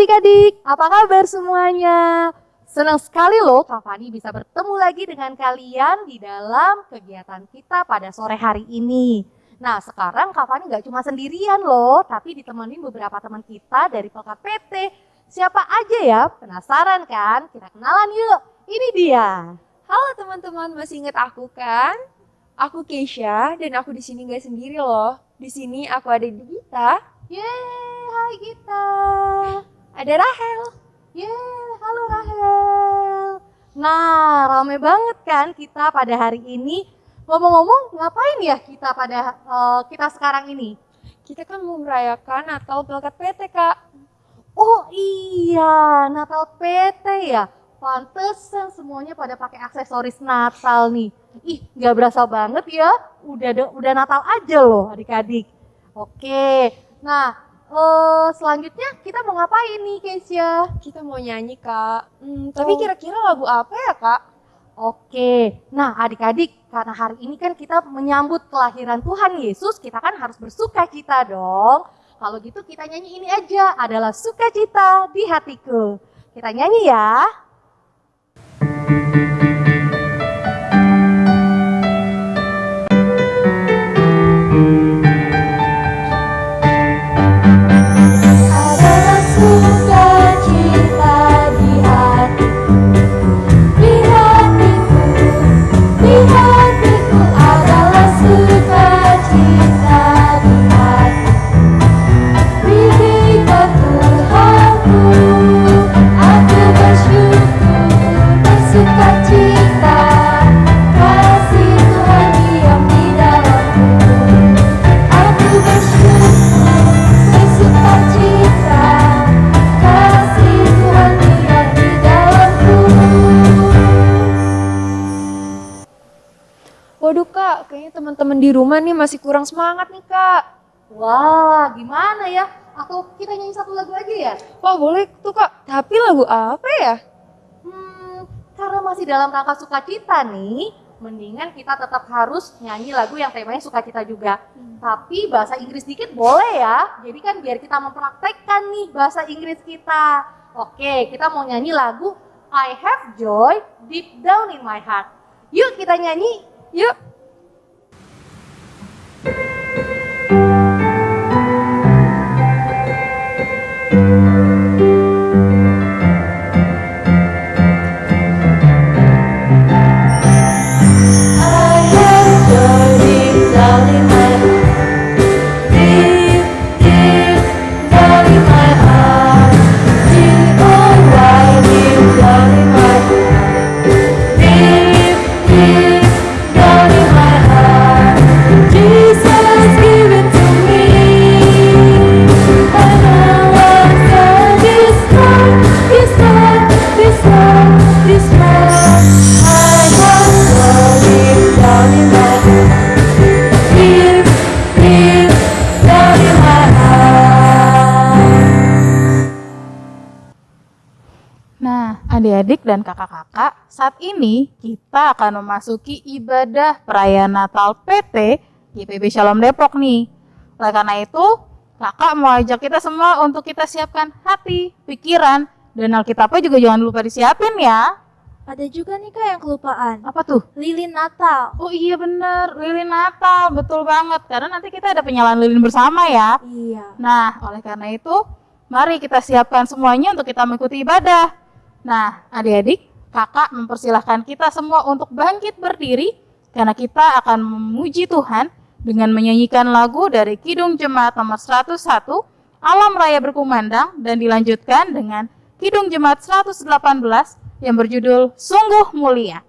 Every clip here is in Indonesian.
adik-adik, apa kabar semuanya? Senang sekali loh Kak Fani bisa bertemu lagi dengan kalian di dalam kegiatan kita pada sore hari ini. Nah sekarang Kak Fani nggak cuma sendirian loh, tapi ditemenin beberapa teman kita dari Pelkat PT. Siapa aja ya? Penasaran kan? Kita kenalan yuk. Ini dia. Halo teman-teman, masih ingat aku kan? Aku Keisha dan aku di sini nggak sendiri loh. Di sini aku ada di Gita. Yeay, hai Gita. Ada Rahel. Yeay, halo Rahel. Nah, rame banget kan kita pada hari ini. Ngomong-ngomong, ngapain ya kita pada uh, kita sekarang ini? Kita kan mau merayakan Natal Pelkat PT, Kak. Oh iya, Natal PT ya. Pantesan semuanya pada pakai aksesoris Natal nih. Ih, nggak berasa banget ya. Udah udah Natal aja loh adik-adik. Oke, nah uh, selanjutnya kita mau ngapain nih Keisha? Kita mau nyanyi kak. Hmm, tapi kira-kira lagu apa ya kak? Oke, nah adik-adik karena hari ini kan kita menyambut kelahiran Tuhan Yesus, kita kan harus bersuka cita dong. Kalau gitu kita nyanyi ini aja, adalah sukacita di hatiku. Kita nyanyi ya. Teman-teman di rumah nih masih kurang semangat nih kak. Wah, gimana ya? Atau kita nyanyi satu lagu aja ya? Wah boleh tuh kak, tapi lagu apa ya? Hmm, karena masih dalam rangka sukacita nih, mendingan kita tetap harus nyanyi lagu yang temanya sukacita juga. Hmm. Tapi bahasa Inggris dikit boleh ya. Jadi kan biar kita mempraktekkan nih bahasa Inggris kita. Oke, kita mau nyanyi lagu I Have Joy Deep Down in My Heart. Yuk kita nyanyi. Yuk. Adik-adik dan kakak-kakak, saat ini kita akan memasuki ibadah perayaan Natal PT GPB Shalom Depok nih. Oleh karena itu, kakak mau ajak kita semua untuk kita siapkan hati, pikiran, dan Alkitabnya juga jangan lupa disiapin ya. Ada juga nih kak yang kelupaan. Apa tuh? Lilin Natal. Oh iya bener, lilin Natal, betul banget. Karena nanti kita ada penyalaan lilin bersama ya. Iya. Nah, oleh karena itu, mari kita siapkan semuanya untuk kita mengikuti ibadah. Nah, adik-adik, kakak mempersilahkan kita semua untuk bangkit berdiri karena kita akan memuji Tuhan dengan menyanyikan lagu dari Kidung Jemaat nomor 101, Alam Raya Berkumandang, dan dilanjutkan dengan Kidung Jemaat 118 yang berjudul Sungguh Mulia.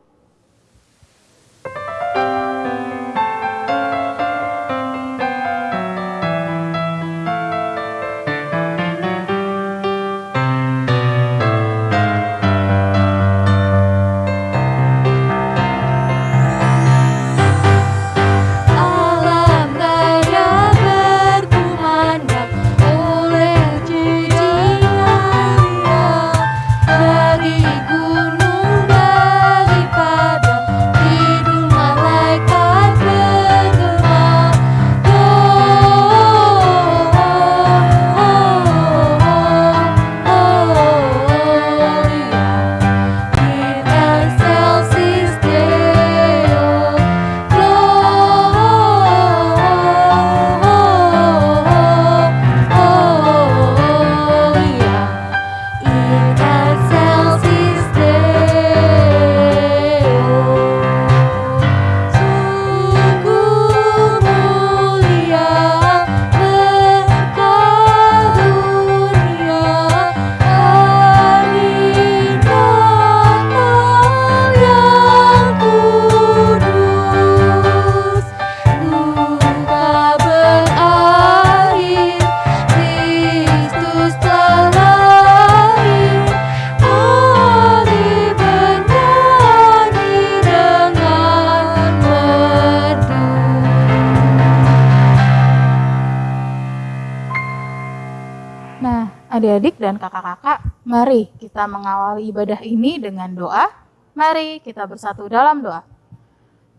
Kakak-kakak, mari kita mengawali ibadah ini dengan doa. Mari kita bersatu dalam doa.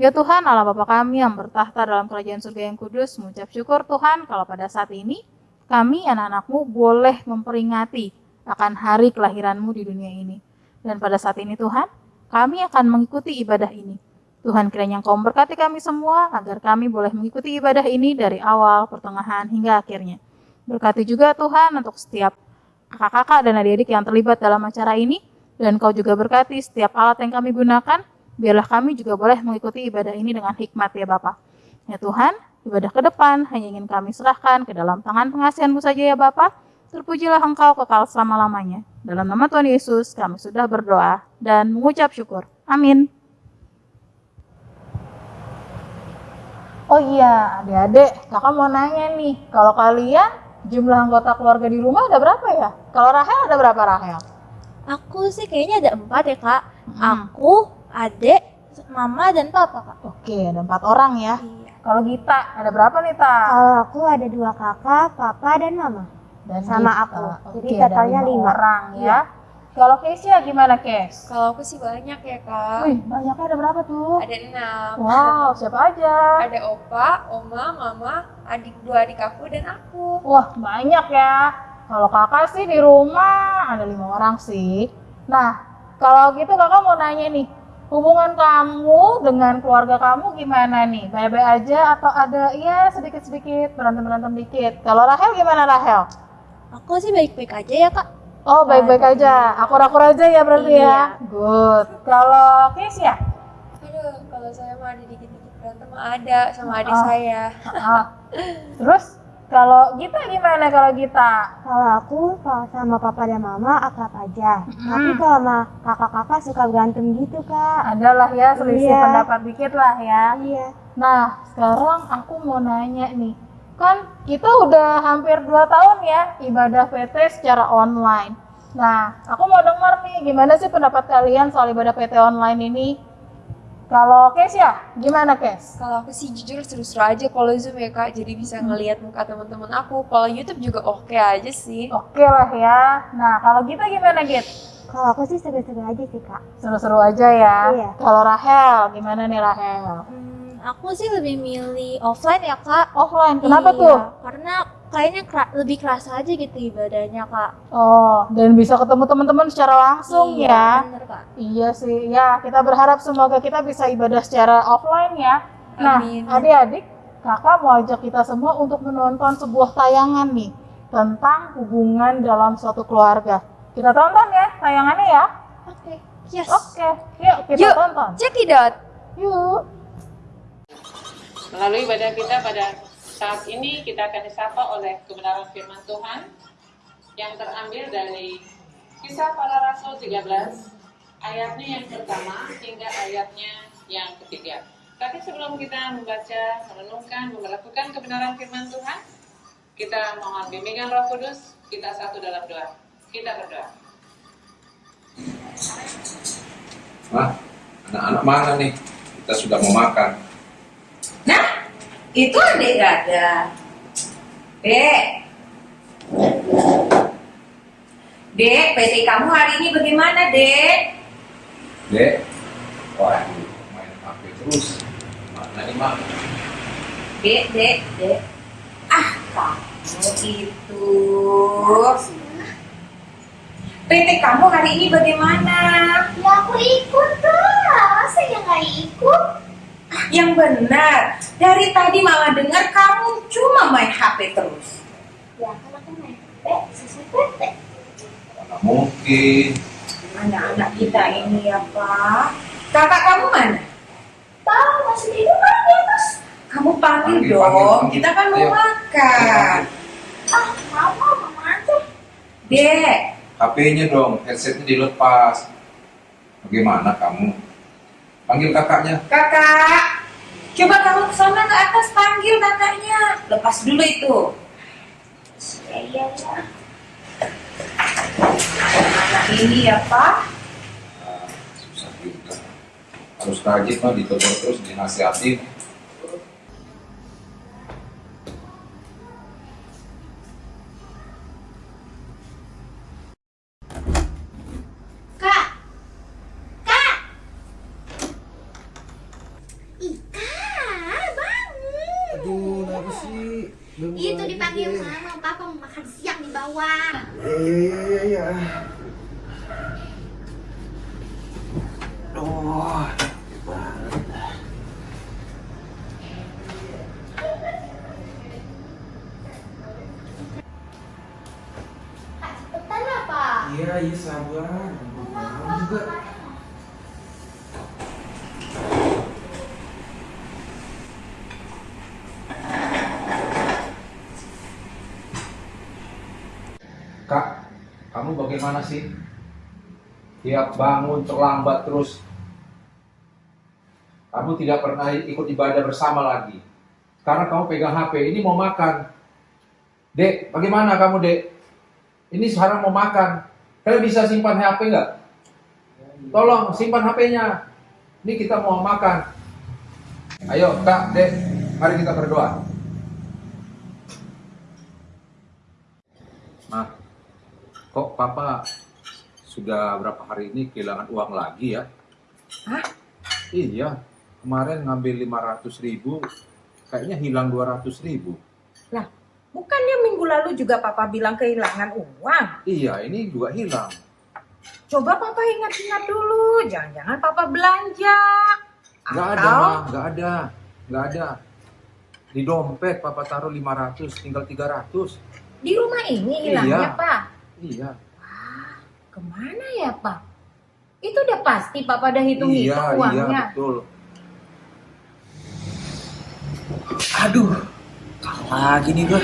Ya Tuhan Allah Bapa kami yang bertahta dalam kerajaan surga yang kudus, mengucap syukur Tuhan kalau pada saat ini kami anak-anakmu boleh memperingati akan hari kelahiranmu di dunia ini. Dan pada saat ini Tuhan, kami akan mengikuti ibadah ini. Tuhan kiranya Engkau memberkati kami semua agar kami boleh mengikuti ibadah ini dari awal, pertengahan, hingga akhirnya. Berkati juga Tuhan untuk setiap kakak-kakak dan adik-adik yang terlibat dalam acara ini. Dan Kau juga berkati setiap alat yang kami gunakan. Biarlah kami juga boleh mengikuti ibadah ini dengan hikmat ya Bapak. Ya Tuhan, ibadah ke depan hanya ingin kami serahkan ke dalam tangan pengasihanmu saja ya Bapak. Terpujilah Engkau kekal selama-lamanya. Dalam nama Tuhan Yesus kami sudah berdoa dan mengucap syukur. Amin. Oh iya, adik-adik, kakak mau nanya nih, kalau kalian jumlah anggota keluarga di rumah ada berapa ya? Kalau Rahel ada berapa Rahel? Aku sih kayaknya ada empat ya kak. Hmm. Aku, adek, mama dan papa kak. Oke, ada empat orang ya. Iya. Kalau Gita, ada berapa nih, Ta? Kalau aku ada dua kakak, papa dan mama. Dan sama Gita. aku. Jadi Oke, ada totalnya lima. orang ya. Kalau Keisha gimana, Kes? Kalau aku sih banyak ya kak. Wih, banyaknya ada berapa tuh? Ada enam. Wow, siapa aja? Ada opa, oma, mama, adik dua adik aku dan aku. Wah, banyak ya. Kalau kakak sih di rumah ada lima orang sih. Nah, kalau gitu kakak mau nanya nih, hubungan kamu dengan keluarga kamu gimana nih? Baik-baik aja atau ada ya sedikit-sedikit berantem-berantem dikit? Kalau Rahel gimana Rahel? Aku sih baik-baik aja ya kak. Oh, baik-baik aja. Akur-akur aja ya berarti ya. Good. Kalau Keisha? Aduh, kalau saya mah ada dikit-dikit berantem ada sama adik Oh. saya. Ah. Terus kalau Gita gimana kalau Gita? Kalau aku kalau sama papa dan mama akrab aja. Hmm. Tapi kalau sama kakak-kakak suka berantem gitu kak. Adalah ya selisih Iya. pendapat dikit lah ya. Iya. Nah, sekarang aku mau nanya nih. Kan kita udah hampir 2 tahun ya ibadah PT secara online. Nah, aku mau denger nih gimana sih pendapat kalian soal ibadah PT online ini? Kalau Kes ya, gimana Kes? Kalau aku sih jujur seru-seru aja kalau Zoom ya kak, jadi bisa ngelihat muka teman-teman aku. Kalau YouTube juga oke aja sih. Oke lah ya. Nah, kalau kita gimana Git? Kalau aku sih seru-seru aja sih kak. Seru-seru aja ya. Iya. Kalau Rahel, gimana nih Rahel? Hmm, aku sih lebih milih offline ya kak. Offline, kenapa Iya, tuh? Karena kayaknya kera- lebih kerasa aja gitu ibadahnya kak. Oh, dan bisa ketemu teman-teman secara langsung iya, ya. bener kak. Iya sih, ya kita berharap semoga kita bisa ibadah secara offline ya. Nah, adik-adik, kakak mau ajak kita semua untuk menonton sebuah tayangan nih tentang hubungan dalam suatu keluarga. Kita tonton ya tayangannya ya. Oke. Yes. Oke, yuk kita Yuk. tonton. Cekidot. Yuk. Melalui ibadah kita pada saat ini kita akan disapa oleh kebenaran firman Tuhan yang terambil dari Kisah Para Rasul 13 ayatnya yang pertama hingga ayatnya yang ketiga. Tapi sebelum kita membaca, merenungkan, melakukan kebenaran firman Tuhan, kita mohon bimbingan Roh Kudus, kita satu dalam doa. Kita berdoa. Nah, anak-anak mana nih? Kita sudah mau makan. Nah, itu adik Dada. Dek. Dek, PT kamu hari ini bagaimana, Dek? Dek, waduh, main HP terus. Mana nih, Mak? Dek, Dek, Dek. Ah, kamu itu. PT kamu hari ini bagaimana? Ya aku ikut kak. Masa ya nggak ikut? Ah, yang benar. Dari tadi Mama dengar kamu cuma main HP terus. Ya kan aku main sesuai PT. Mana mungkin. Anak-anak kita ini ya, Pak. Kakak kamu mana? Tahu masih tidur kan di atas. Kamu panggil Panggil, dong, panggil, panggil. kita kan mau Ayo. makan. Ah, mama, mama aja. Dek, HP-nya dong, headsetnya dilepas. Bagaimana kamu? Panggil kakaknya. kakak, coba kamu ke sana ke atas panggil kakaknya. Lepas dulu itu. Ya, iya, ya. Ini ya Pak. Ah, susah juga. Harus rajin mah ditegur terus dinasihatin. Yeah. yeah, yeah. Bagaimana sih? Tiap bangun terlambat terus. Kamu tidak pernah ikut ibadah bersama lagi. Karena kamu pegang HP, ini mau makan. Dek, bagaimana kamu, Dek? Ini sekarang mau makan. Kalian bisa simpan HP nggak? Tolong simpan HP-nya. Ini kita mau makan. Ayo, Kak, Dek, mari kita berdoa. Nah, kok Papa sudah berapa hari ini kehilangan uang lagi ya? Hah? Iya, kemarin ngambil 500 ribu, kayaknya hilang 200 ribu. Bukannya minggu lalu juga papa bilang kehilangan uang? Iya, ini juga hilang. Coba papa ingat-ingat dulu, jangan-jangan papa belanja. Nggak ada, Atau Ma. nggak ada, nggak ada. Di dompet Papa taruh 500, tinggal 300. di rumah ini hilangnya, Iya. Pak. Iya, Ke mana ya, Pak? Itu udah pasti papa udah hitung-hitung iya, iya, uangnya. betul. Aduh, kalah lagi nih gue.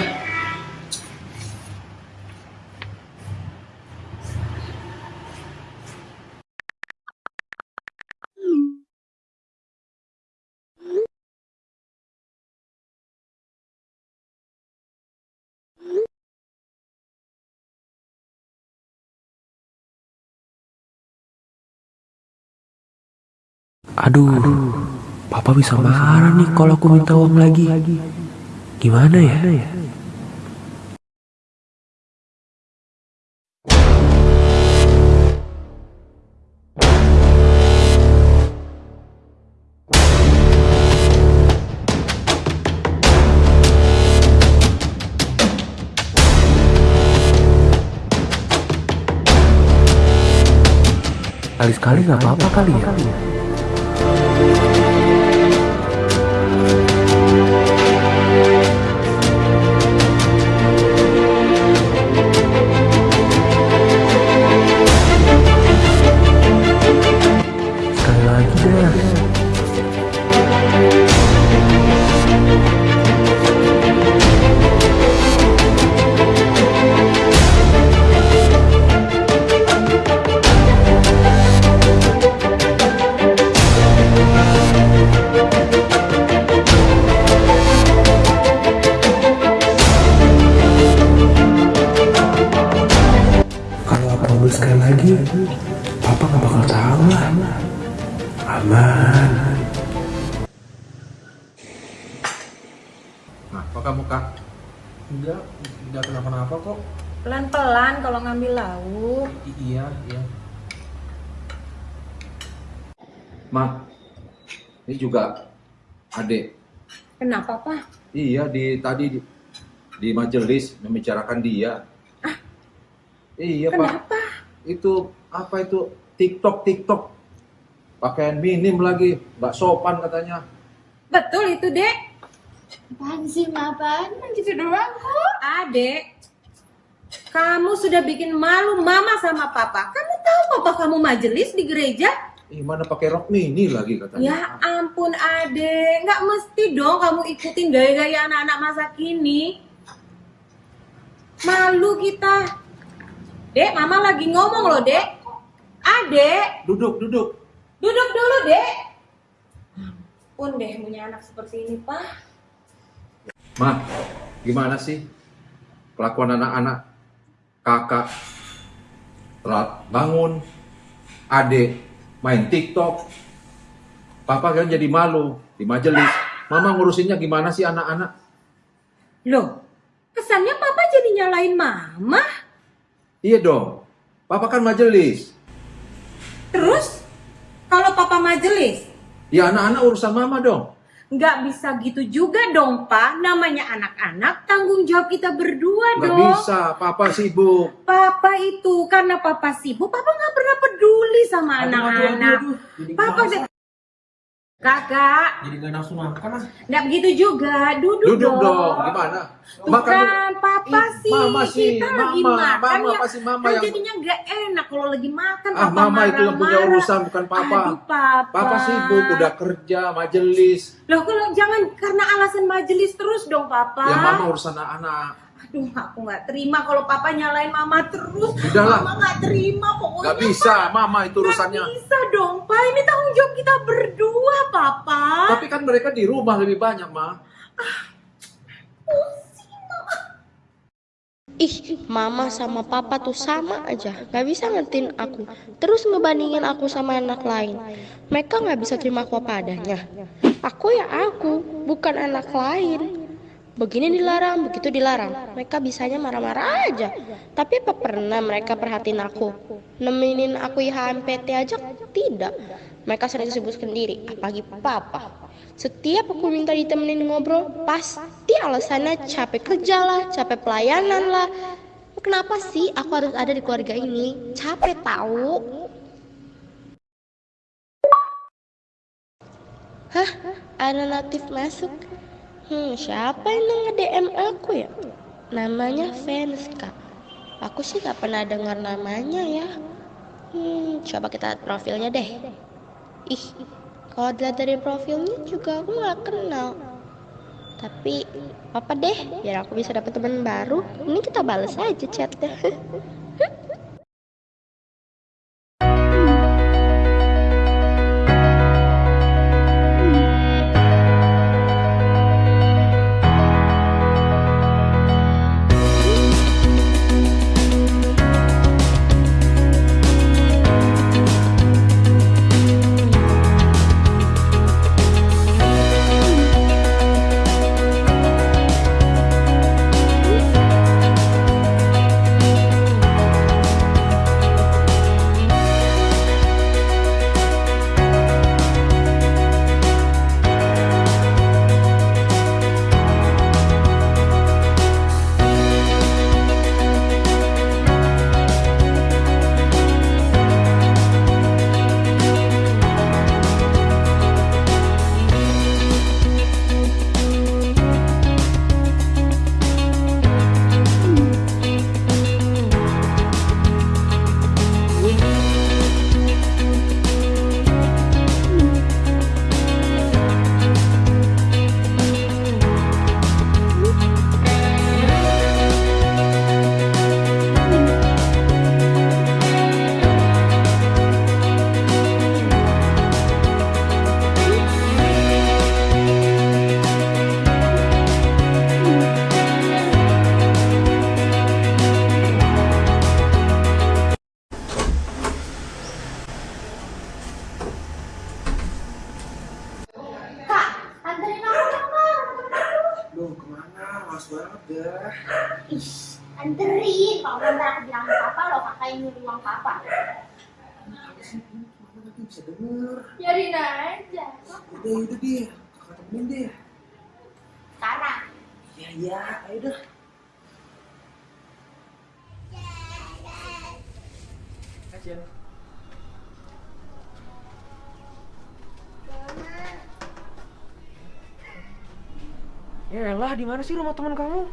Aduh, papa bisa marah nih kalau aku minta uang lagi. Gimana ya? Kali-sekali nggak apa-apa kali ya. Papa nggak bakal tahu lah. Aman. Nah, kok kamu Kak? Enggak, enggak kenapa-napa kok. Pelan-pelan kalau ngambil lauk. iya, iya. Ma, ini juga adek. Kenapa, Pak? Iya, di tadi di, di majelis membicarakan dia. Iya, Pak. Kenapa? Itu apa itu TikTok TikTok. Pakaian minim lagi, nggak sopan katanya. Betul itu, Dek. Apaan sih? Apaan? Kan gitu doang kok. Adek, kamu sudah bikin malu mama sama papa. Kamu tahu papa kamu majelis di gereja? Ih, mana pakai rok mini lagi katanya. Ya ampun adek, nggak mesti dong kamu ikutin gaya-gaya anak-anak masa kini. Malu kita. Dek, mama lagi ngomong loh, Dek. Adek, Duduk, duduk. duduk dulu, Dek. Ampun deh punya anak seperti ini, Pak. Ma, gimana sih kelakuan anak-anak kakak telat bangun, adik main TikTok, papa kan jadi malu di majelis. Mama ngurusinnya gimana sih anak-anak? Loh, kesannya papa jadi nyalain mama. Iya dong, papa kan majelis. Terus, kalau papa majelis, Ya anak-anak urusan mama dong. Nggak bisa gitu juga dong, Pak. Namanya anak-anak, tanggung jawab kita berdua Nggak dong. bisa, papa sibuk. Papa itu, karena papa sibuk, papa nggak pernah peduli sama anak-anak. Papa nggak. Kakak, Jadi gak nafsu makan ah. nggak begitu juga. Duduk, Duduk dong, gimana? Makan Bukan, papa Ih, sih. Mama sih, kita lagi mama, makan mama ya. pasti mama kan yang jadinya nggak enak kalau lagi makan. Ah, papa mama itu yang punya marah-marah. urusan bukan papa. Aduh, papa. Papa sibuk, udah kerja, majelis. Loh, kalau jangan karena alasan majelis terus dong, papa. Ya mama urusan anak-anak. Aduh, aku nggak terima kalau papa nyalain mama terus. Udahlah. Mama nggak terima pokoknya. Gak bisa, mama itu Nggak urusannya. bisa dong, Pak. Ini tanggung jawab kita berdua, Papa. Tapi kan mereka di rumah lebih banyak, Ma. Ih, mama sama papa tuh sama aja, gak bisa ngertiin aku. Terus ngebandingin aku sama anak lain. Mereka gak bisa terima aku apa adanya. Aku ya aku, bukan anak lain. Begini dilarang, begitu dilarang. Mereka bisanya marah-marah aja. Tapi apa pernah mereka perhatiin aku? Nemenin aku IHMPT aja tidak. Mereka sering sibuk sendiri, apalagi papa. Setiap aku minta ditemenin ngobrol, pasti alasannya capek kerja lah, capek pelayanan lah. Kenapa sih aku harus ada di keluarga ini? Capek tahu. Hah? Ada notif masuk? Hmm, siapa yang nge-DM aku ya? Namanya Venska. Aku sih gak pernah dengar namanya ya. Hmm, coba kita lihat profilnya deh. Ih, kalau dilihat dari profilnya juga aku nggak kenal. Tapi apa deh, biar aku bisa dapet teman baru. Ini kita balas aja chatnya. Ya elah, di mana sih rumah teman kamu?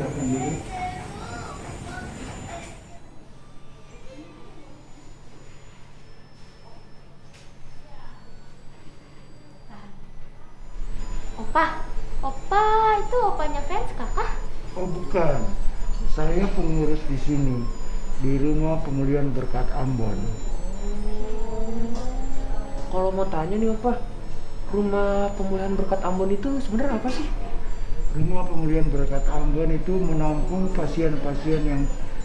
Opa, opa itu opanya fans kakak? Oh bukan, saya pengurus di sini di rumah pemulihan berkat Ambon. Kalau mau tanya nih Opa, rumah pemulihan berkat Ambon itu sebenarnya apa sih? Rumah pemulihan berkat Ambon itu menampung pasien-pasien yang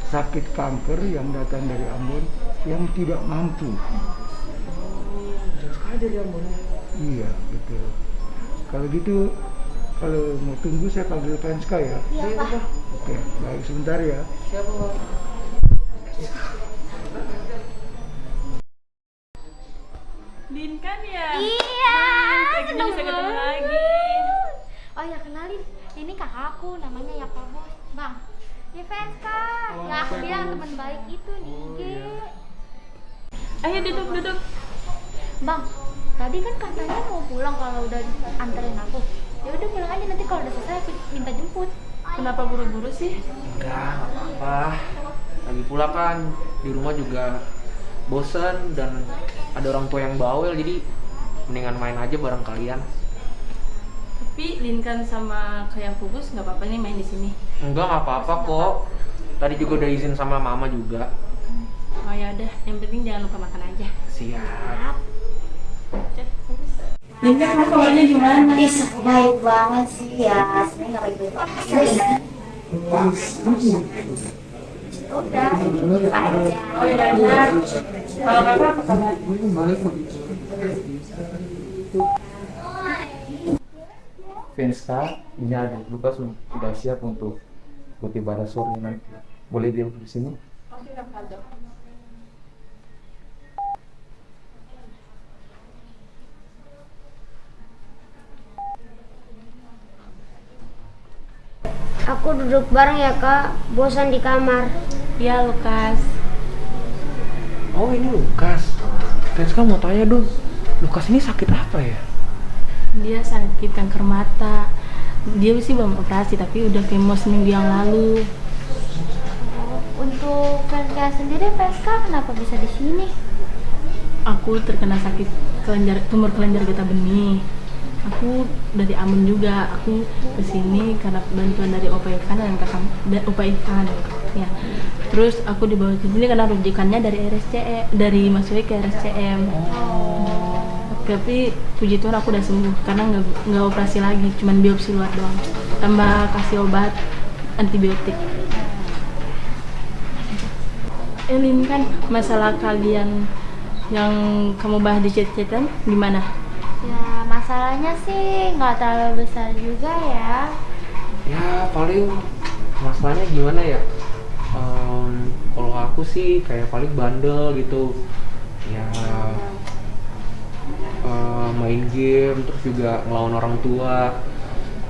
sakit kanker yang datang dari Ambon yang tidak mampu. Jauh sekali dari Ambon. Iya betul. Kalau gitu, kalau mau tunggu saya panggil Penska ya. Iya pak. Oke, baik sebentar ya. Siapa Pak? Din kan ya? Iya, seneng bisa ketemu banget. lagi. Oh ya kenalin, kakakku namanya Yapa Bos. Bang, fans kak. Oh, yang aku bilang teman baik itu di IG. Ayo duduk duduk. Bang, tadi kan katanya mau pulang kalau udah anterin aku. Ya udah pulang aja nanti kalau udah selesai aku minta jemput. Kenapa buru-buru sih? Enggak, nggak apa-apa. Lagi pula kan di rumah juga bosen dan ada orang tua yang bawel jadi mendingan main aja bareng kalian. Tapi Linkan sama kayak Pupus nggak apa-apa nih main di sini. Enggak, nggak apa-apa kok. Tadi juga udah izin sama mama juga. Oh ya udah, yang penting jangan lupa makan aja. Siap. Linkan kamu kabarnya gimana? Ih, baik banget sih ya. Sebenarnya nggak baik-baik banget. Udah. Oh ya udah. Kalau kakak apa kabar? Venska, ini ada Lukas sudah siap untuk ikuti ibadah sore nanti. Boleh dia di sini? Aku duduk bareng ya kak, bosan di kamar. Iya, Lukas. Oh ini Lukas. Venska mau tanya dong, Lukas ini sakit apa ya? Dia sakit kanker mata. Dia sih belum operasi tapi udah kemo seminggu yang lalu. Untuk Venska sendiri, Venska kenapa bisa di sini? Aku terkena sakit kelenjar tumor kelenjar getah benih. Aku dari Ambon juga. Aku ke sini karena bantuan dari Opa Ivan dan kakak da, Opa Ivan. Ya. Terus aku dibawa ke sini karena rujukannya dari RSCM, dari masuknya ke RSCM. Tapi puji Tuhan aku udah sembuh karena nggak nggak operasi lagi, cuman biopsi luar doang. Tambah kasih obat antibiotik. Elin kan masalah kalian yang kamu bahas di chat-chatan gimana? Ya masalahnya sih nggak terlalu besar juga ya. Ya paling masalahnya gimana ya? Em, kalau aku sih kayak paling bandel gitu. Main game terus juga ngelawan orang tua.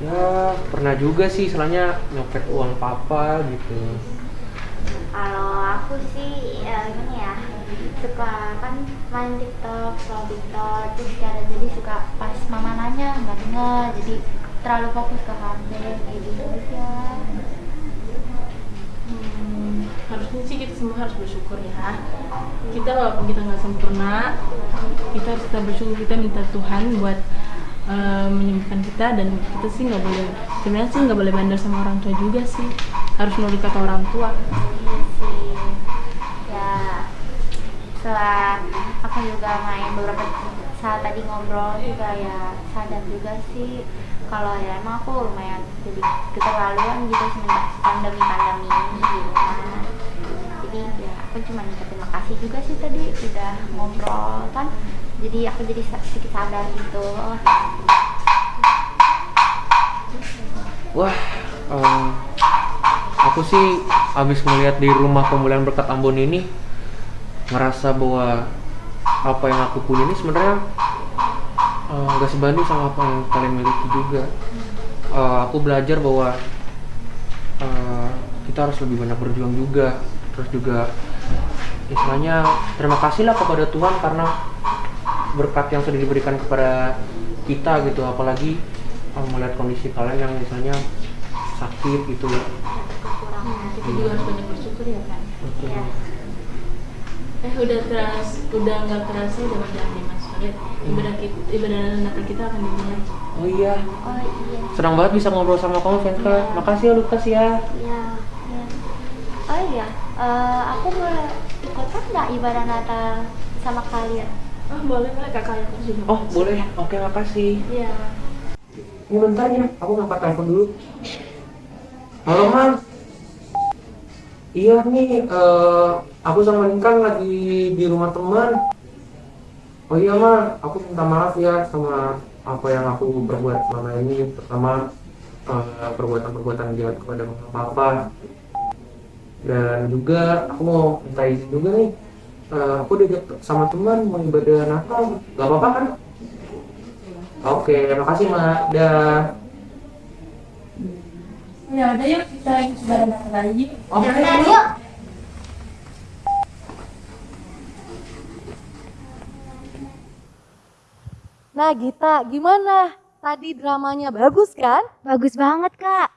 Ya pernah juga sih istilahnya nyopet uang papa gitu. Kalau aku sih ya gini ya suka kan main TikTok, scroll TikTok terus cara jadi suka pas mama nanya nggak denger jadi terlalu fokus ke HP kayak gitu aja. Harusnya sih kita semua harus bersyukur ya. Kita walaupun kita nggak sempurna, kita harus tetap bersyukur. Kita minta Tuhan buat eh, menyembuhkan kita dan kita sih nggak boleh sebenarnya sih nggak boleh bandel sama orang tua juga sih. Harus nurut kata orang tua. Ya setelah aku juga main beberapa saat tadi ngobrol juga ya sadar juga sih kalau ya emang aku lumayan jadi keterlaluan gitu semenjak pandemi pandemi ini di rumah. Jadi ya aku cuma terima kasih juga sih tadi udah ngobrol kan? Jadi aku jadi sedikit sadar gitu. Wah, em, aku sih abis ngeliat di rumah pemulihan berkat Ambon ini ngerasa bahwa apa yang aku punya ini sebenarnya nggak sebanding sama apa yang kalian miliki juga. Eh, aku belajar bahwa eh, kita harus lebih banyak berjuang juga, terus juga istilahnya terima kasihlah kepada Tuhan karena berkat yang sudah diberikan kepada kita gitu. Apalagi uh, melihat kondisi kalian yang misalnya sakit gitu ya. Kita juga harus banyak bersyukur ya kan Betul. eh udah teras udah nggak terasa udah berjalan nih Khalid ibadah kita ibadah Natal kita akan dimulai. Oh iya. Oh iya. senang banget bisa ngobrol sama kamu Venka makasih ya Lukas ya. Iya. iya. Oh iya. eh, aku boleh ikutan nggak ibadah Natal sama kalian? oh boleh boleh kakak aku juga oh boleh. Oke makasih. Iya. Ini bentar ya aku ngangkat telepon dulu. Halo man iya nih eh, aku sama Linkan lagi di rumah teman oh iya man aku minta maaf ya sama apa yang aku berbuat selama ini pertama eh, perbuatan-perbuatan jahat kepada mama papa dan juga aku mau minta izin juga nih eh, aku diajak sama teman mau ibadah Natal gak apa-apa kan Oke, makasih Mak. Dah. ya udah yuk kita ibadah lagi Oke. yuk. Nah Gita, gimana? Tadi dramanya bagus kan? Bagus banget, Kak.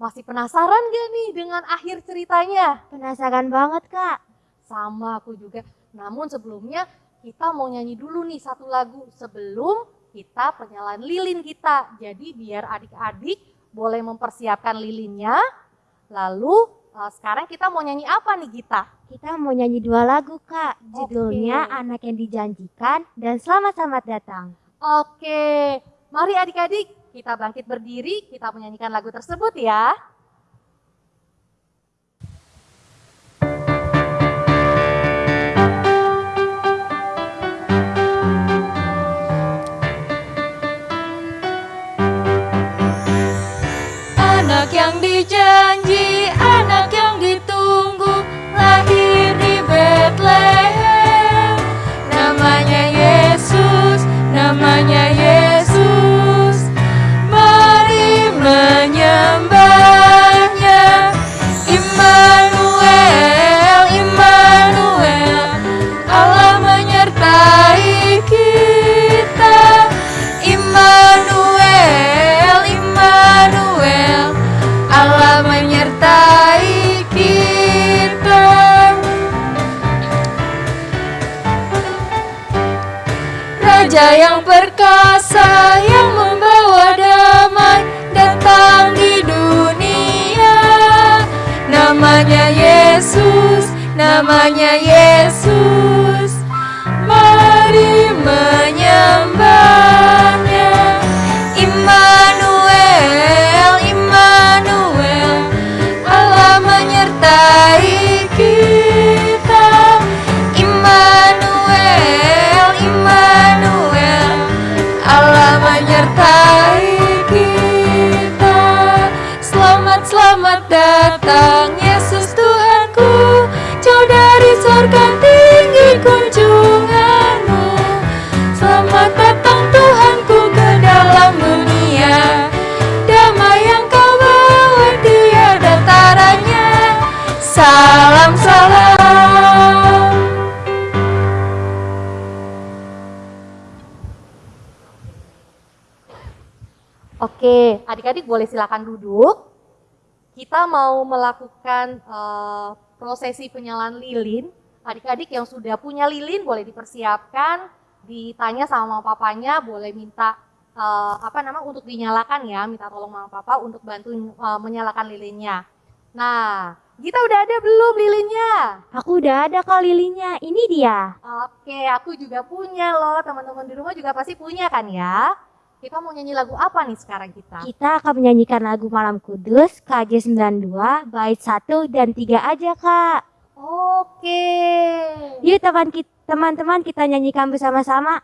Masih penasaran gak nih dengan akhir ceritanya? Penasaran banget, Kak. Sama aku juga. Namun sebelumnya kita mau nyanyi dulu nih satu lagu sebelum kita penyalaan lilin kita. Jadi biar adik-adik boleh mempersiapkan lilinnya. Lalu eh, sekarang kita mau nyanyi apa nih Gita? Kita mau nyanyi dua lagu, Kak. Judulnya Anak yang Dijanjikan dan Selamat-selamat Datang. Oke, mari adik-adik kita bangkit berdiri, kita menyanyikan lagu tersebut ya. Anak yang dijanji, namanya Yesus. Perkasa yang membawa damai datang di dunia. Namanya Yesus, namanya Oke, adik-adik boleh silakan duduk. Kita mau melakukan eh, prosesi penyalaan lilin. Adik-adik yang sudah punya lilin boleh dipersiapkan, ditanya sama mama papanya, boleh minta eh, apa nama untuk dinyalakan ya, minta tolong mama papa untuk bantuin eh, menyalakan lilinnya. Nah, kita udah ada belum lilinnya? Aku udah ada kak lilinnya. Ini dia. Oke, aku juga punya loh. Teman-teman di rumah juga pasti punya kan ya? Kita mau nyanyi lagu apa nih sekarang kita? Kita akan menyanyikan lagu Malam Kudus KJ 92 bait 1 dan 3 aja kak. Oke. Yuk teman teman-teman kita nyanyikan bersama-sama.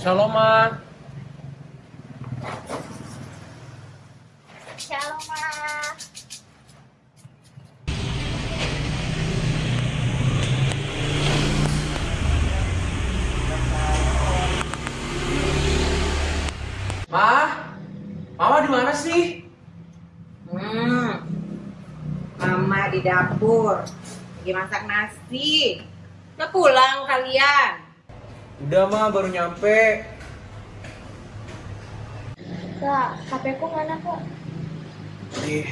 Shalom, Ma. Shalom, Ma. Ma, Mama di mana sih? Hmm. Mama di dapur. Lagi masak nasi. Udah pulang kalian. Udah mah baru nyampe. Kak, HP ku mana kok? Nih.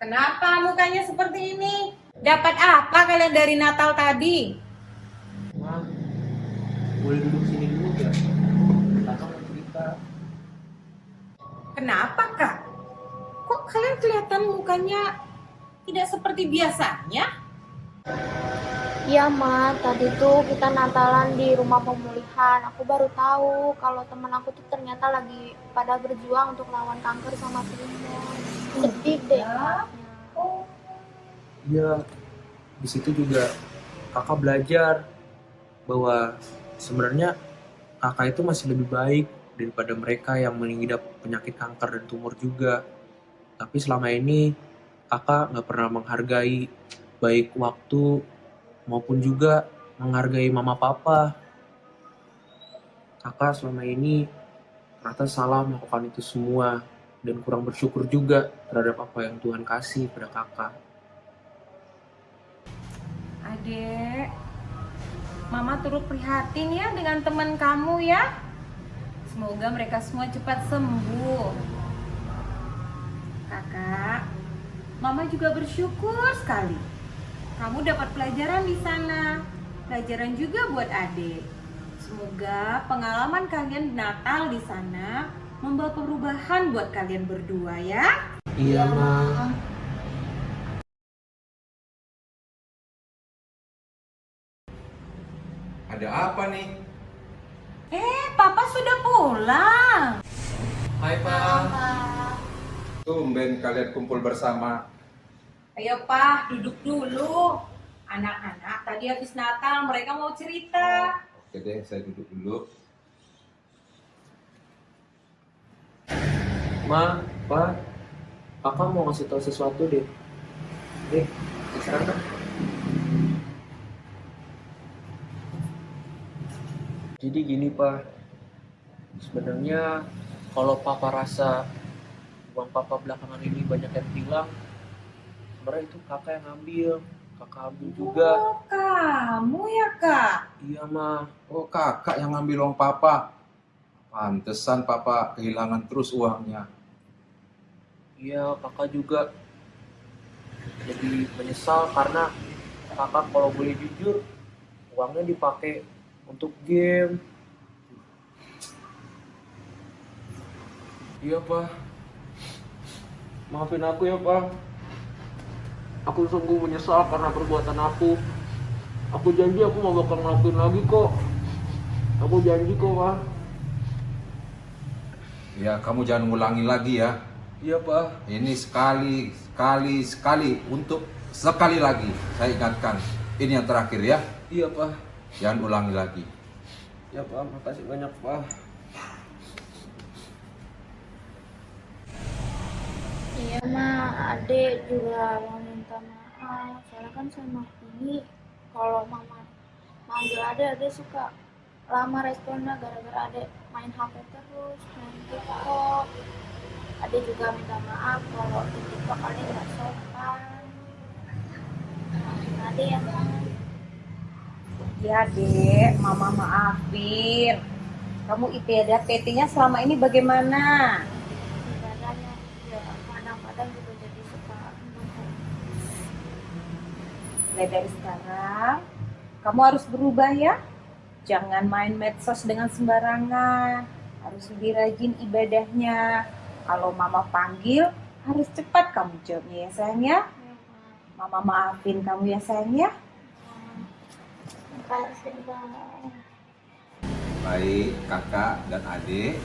Kenapa mukanya seperti ini? Dapat apa kalian dari Natal tadi? Kenapa kak? Kok kalian kelihatan mukanya tidak seperti biasanya? Iya ma, tadi tuh kita Natalan di rumah pemulihan. Aku baru tahu kalau teman aku tuh ternyata lagi pada berjuang untuk lawan kanker sama pneumonia. Sedih deh. Ma. Iya, di situ juga kakak belajar bahwa sebenarnya kakak itu masih lebih baik daripada mereka yang mengidap penyakit kanker dan tumor juga. Tapi selama ini kakak nggak pernah menghargai baik waktu maupun juga menghargai mama papa. Kakak selama ini ternyata salah melakukan itu semua dan kurang bersyukur juga terhadap apa yang Tuhan kasih pada kakak. Adek, Mama turut prihatin ya dengan teman kamu ya. Semoga mereka semua cepat sembuh. Kakak, Mama juga bersyukur sekali. Kamu dapat pelajaran di sana. Pelajaran juga buat adik. Semoga pengalaman kalian Natal di sana membawa perubahan buat kalian berdua ya. Iya, Ma. Ada apa nih? Eh, Papa sudah pulang. Hai, Pak. Tumben kalian kumpul bersama. Ayo Pak, duduk dulu. Anak-anak tadi habis Natal mereka mau cerita. Oke deh, saya duduk dulu. Ma, Pak, kakak mau ngasih tahu sesuatu deh. Deh, sekarang Jadi gini Pak, sebenarnya kalau Papa rasa uang Papa belakangan ini banyak yang hilang, sebenarnya itu kakak yang ngambil, kakak ambil juga. Oh, kamu ya kak? Iya Ma, Oh kakak yang ngambil uang papa. Pantesan papa kehilangan terus uangnya. iya kakak juga jadi menyesal karena kakak kalau boleh jujur uangnya dipakai untuk game. Iya pak, maafin aku ya pak. Aku sungguh menyesal karena perbuatan aku. Aku janji aku mau bakal ngelakuin lagi kok. Aku janji kok pak. Ya kamu jangan ngulangi lagi ya. Iya pak. Ini sekali, sekali, sekali untuk sekali lagi saya ingatkan. Ini yang terakhir ya. Iya pak. Jangan ulangi lagi. Ya pak, makasih banyak pak. Iya ma, adek juga mau minta maaf. Soalnya kan sama ini kalau mama manggil adek, adek suka lama responnya gara-gara adek main HP terus, main TikTok. Adek juga minta maaf kalau di TikTok adek nggak sopan. Maafin adek ya ma. Ya dek, mama maafin. Kamu ibadah PT-nya selama ini bagaimana? Ibadahnya ya kadang-kadang juga jadi suka Mulai dari sekarang, kamu harus berubah ya. Jangan main medsos dengan sembarangan. Harus lebih rajin ibadahnya. Kalau mama panggil, harus cepat kamu jawabnya ya sayang ya. Mama maafin kamu ya sayang ya. Makasih. Baik kakak dan adik,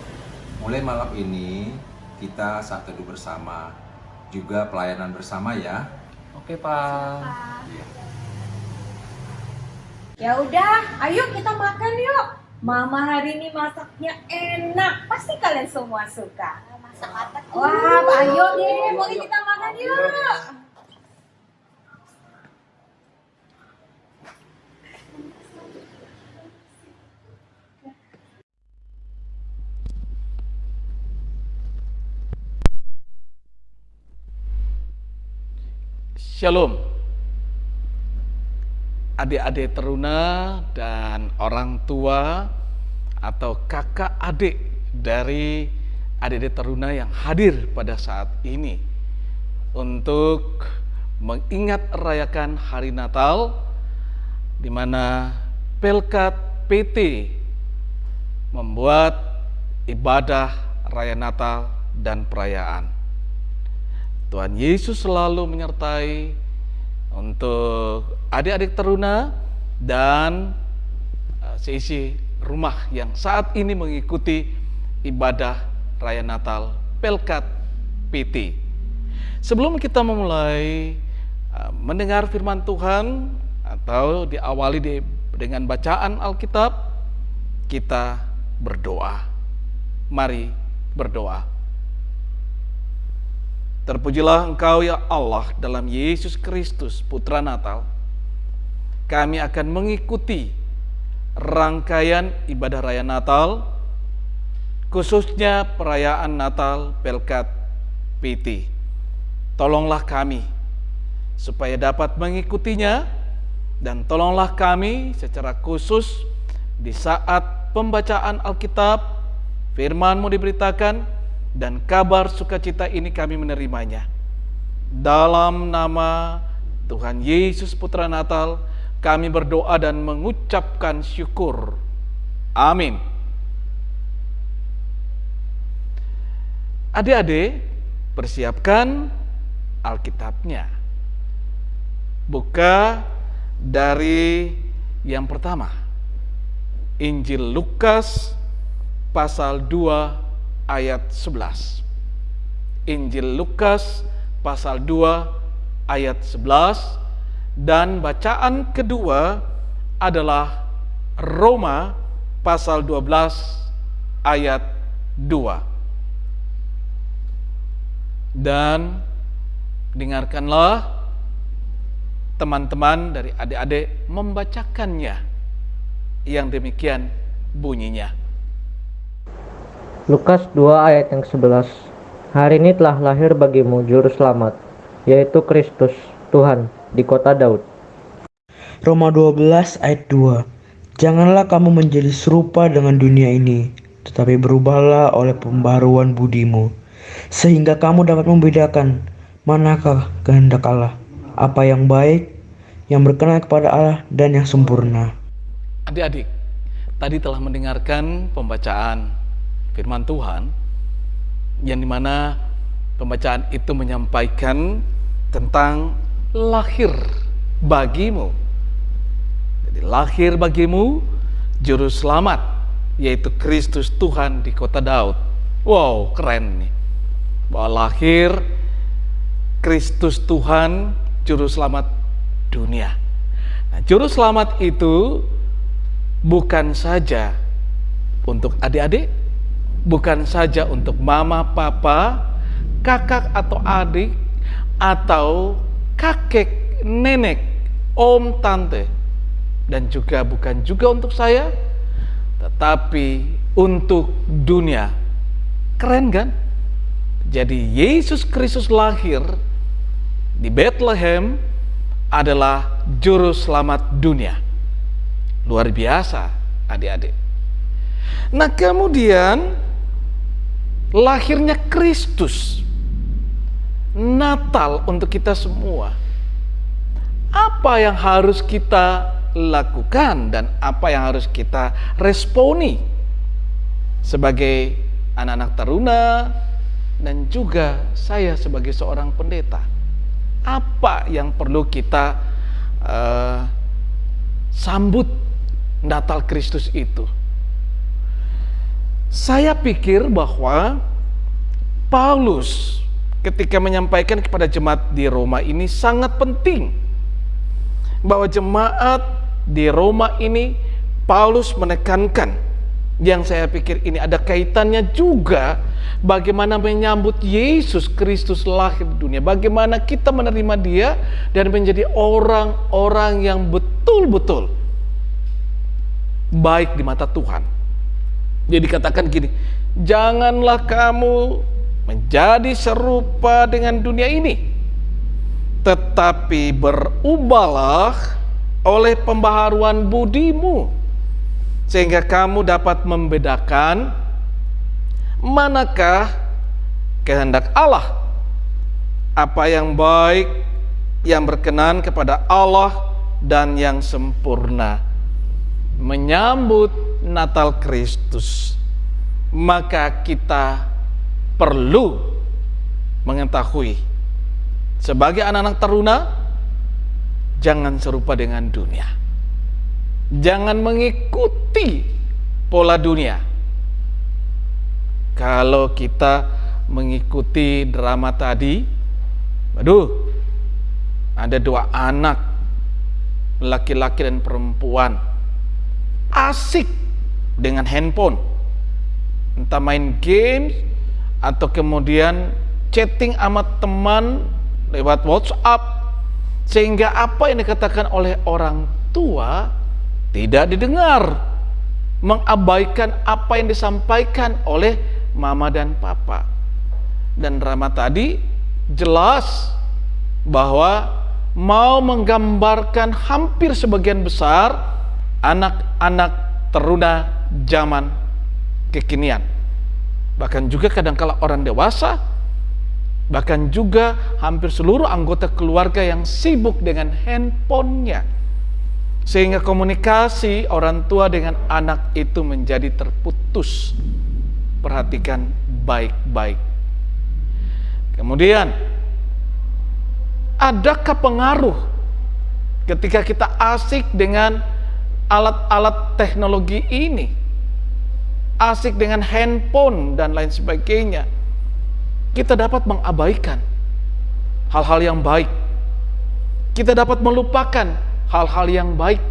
mulai malam ini kita saat teduh bersama, juga pelayanan bersama ya. Oke pak. Ya udah, ayo kita makan yuk. Mama hari ini masaknya enak, pasti kalian semua suka. Masak apa tuh? Wah, ayo deh, boleh kita makan yuk. Shalom. Adik-adik teruna dan orang tua atau kakak adik dari adik-adik teruna yang hadir pada saat ini untuk mengingat rayakan hari Natal di mana Pelkat PT membuat ibadah raya Natal dan perayaan. Tuhan Yesus selalu menyertai untuk adik-adik teruna dan uh, seisi rumah yang saat ini mengikuti ibadah raya Natal Pelkat PT. Sebelum kita memulai uh, mendengar firman Tuhan atau diawali di, dengan bacaan Alkitab, kita berdoa. Mari berdoa. Terpujilah Engkau ya Allah dalam Yesus Kristus Putra Natal. Kami akan mengikuti rangkaian ibadah raya Natal, khususnya perayaan Natal Pelkat PT. Tolonglah kami supaya dapat mengikutinya dan tolonglah kami secara khusus di saat pembacaan Alkitab, firman-Mu diberitakan, dan kabar sukacita ini kami menerimanya. Dalam nama Tuhan Yesus Putra Natal, kami berdoa dan mengucapkan syukur. Amin. Adik-adik, persiapkan Alkitabnya. Buka dari yang pertama. Injil Lukas pasal 2 ayat 11. Injil Lukas pasal 2 ayat 11 dan bacaan kedua adalah Roma pasal 12 ayat 2. Dan dengarkanlah teman-teman dari adik-adik membacakannya yang demikian bunyinya. Lukas 2 ayat yang 11 Hari ini telah lahir bagimu juru selamat, yaitu Kristus, Tuhan, di kota Daud. Roma 12 ayat 2 Janganlah kamu menjadi serupa dengan dunia ini, tetapi berubahlah oleh pembaruan budimu, sehingga kamu dapat membedakan manakah kehendak Allah, apa yang baik, yang berkenan kepada Allah, dan yang sempurna. Adik-adik, tadi telah mendengarkan pembacaan firman Tuhan yang di mana pembacaan itu menyampaikan tentang lahir bagimu. Jadi lahir bagimu juru selamat yaitu Kristus Tuhan di kota Daud. Wow, keren nih. Bahwa lahir Kristus Tuhan juru selamat dunia. Nah, juru selamat itu bukan saja untuk adik-adik, bukan saja untuk mama, papa, kakak atau adik, atau kakek, nenek, om, tante, dan juga bukan juga untuk saya, tetapi untuk dunia. Keren kan? Jadi Yesus Kristus lahir di Bethlehem adalah juru selamat dunia. Luar biasa, adik-adik. Nah, kemudian lahirnya Kristus. Natal untuk kita semua. Apa yang harus kita lakukan dan apa yang harus kita responi sebagai anak-anak teruna dan juga saya sebagai seorang pendeta. Apa yang perlu kita uh, sambut Natal Kristus itu? Saya pikir bahwa Paulus ketika menyampaikan kepada jemaat di Roma ini sangat penting. Bahwa jemaat di Roma ini Paulus menekankan. Yang saya pikir ini ada kaitannya juga bagaimana menyambut Yesus Kristus lahir di dunia, bagaimana kita menerima Dia dan menjadi orang-orang yang betul-betul baik di mata Tuhan. Dia dikatakan gini, janganlah kamu menjadi serupa dengan dunia ini, tetapi berubahlah oleh pembaharuan budimu, sehingga kamu dapat membedakan manakah kehendak Allah, apa yang baik, yang berkenan kepada Allah dan yang sempurna. Menyambut Natal Kristus, maka kita perlu mengetahui sebagai anak-anak teruna jangan serupa dengan dunia. Jangan mengikuti pola dunia. Kalau kita mengikuti drama tadi, aduh, ada dua anak, laki-laki dan perempuan, asik dengan handphone, entah main game atau kemudian chatting sama teman lewat WhatsApp, sehingga apa yang dikatakan oleh orang tua tidak didengar, mengabaikan apa yang disampaikan oleh mama dan papa. Dan drama tadi jelas bahwa mau menggambarkan hampir sebagian besar anak-anak teruna zaman kekinian. Bahkan juga kadangkala orang dewasa, bahkan juga hampir seluruh anggota keluarga yang sibuk dengan handphonenya. Sehingga komunikasi orang tua dengan anak itu menjadi terputus perhatikan baik-baik. Kemudian, adakah pengaruh ketika kita asik dengan alat-alat teknologi ini? Asik dengan handphone dan lain sebagainya. Kita dapat mengabaikan hal-hal yang baik. Kita dapat melupakan hal-hal yang baik.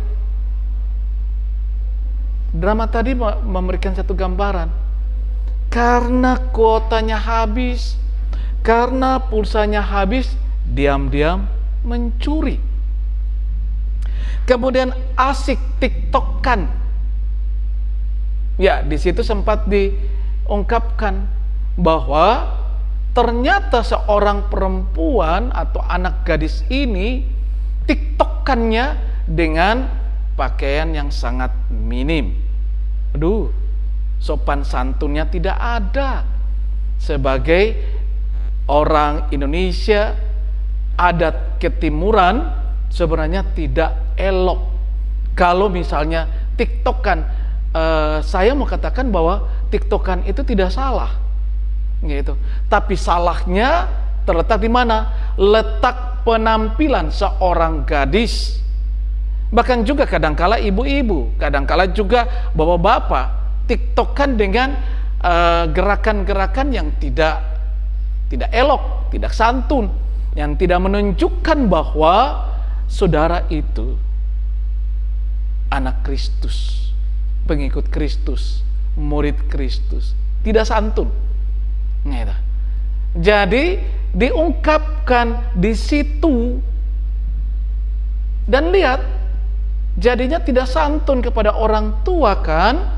Drama tadi memberikan satu gambaran karena kuotanya habis, karena pulsanya habis, diam-diam mencuri. Kemudian asik tiktokan. Ya, di situ sempat diungkapkan bahwa ternyata seorang perempuan atau anak gadis ini tiktokannya dengan pakaian yang sangat minim. Aduh, sopan santunnya tidak ada. Sebagai orang Indonesia, adat ketimuran sebenarnya tidak elok. Kalau misalnya tiktokan, eh, saya mau katakan bahwa tiktokan itu tidak salah. Gitu. Tapi salahnya terletak di mana? Letak penampilan seorang gadis. Bahkan juga kadangkala ibu-ibu, kadangkala juga bapak-bapak tiktokan dengan eh, gerakan-gerakan yang tidak tidak elok, tidak santun, yang tidak menunjukkan bahwa saudara itu anak Kristus, pengikut Kristus, murid Kristus, tidak santun. Gitu. Jadi diungkapkan di situ dan lihat jadinya tidak santun kepada orang tua kan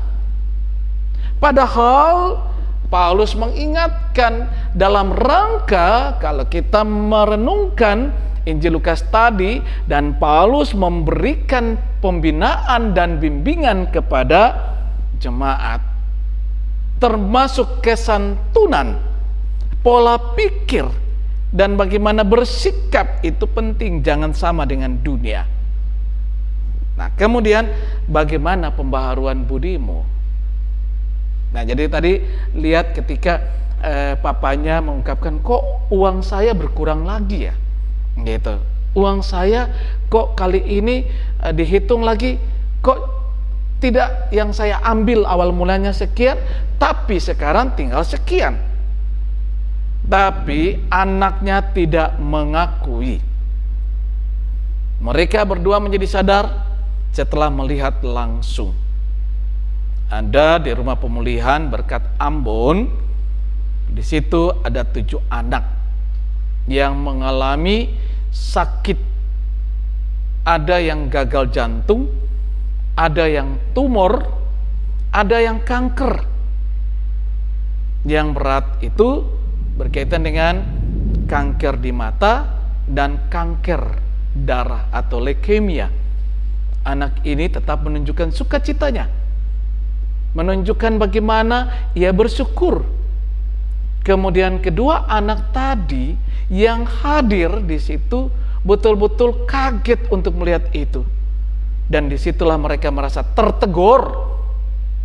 Padahal Paulus mengingatkan dalam rangka kalau kita merenungkan Injil Lukas tadi dan Paulus memberikan pembinaan dan bimbingan kepada jemaat termasuk kesantunan, pola pikir dan bagaimana bersikap itu penting jangan sama dengan dunia. Nah, kemudian bagaimana pembaharuan budimu? Nah, jadi tadi lihat ketika eh, papanya mengungkapkan kok uang saya berkurang lagi ya. Gitu. Uang saya kok kali ini eh, dihitung lagi kok tidak yang saya ambil awal mulanya sekian, tapi sekarang tinggal sekian. Tapi anaknya tidak mengakui. Mereka berdua menjadi sadar setelah melihat langsung ada di rumah pemulihan berkat Ambon. Di situ ada tujuh anak yang mengalami sakit. Ada yang gagal jantung, ada yang tumor, ada yang kanker. Yang berat itu berkaitan dengan kanker di mata dan kanker darah atau leukemia. Anak ini tetap menunjukkan sukacitanya menunjukkan bagaimana ia bersyukur. Kemudian kedua anak tadi yang hadir di situ betul-betul kaget untuk melihat itu. Dan di situlah mereka merasa tertegur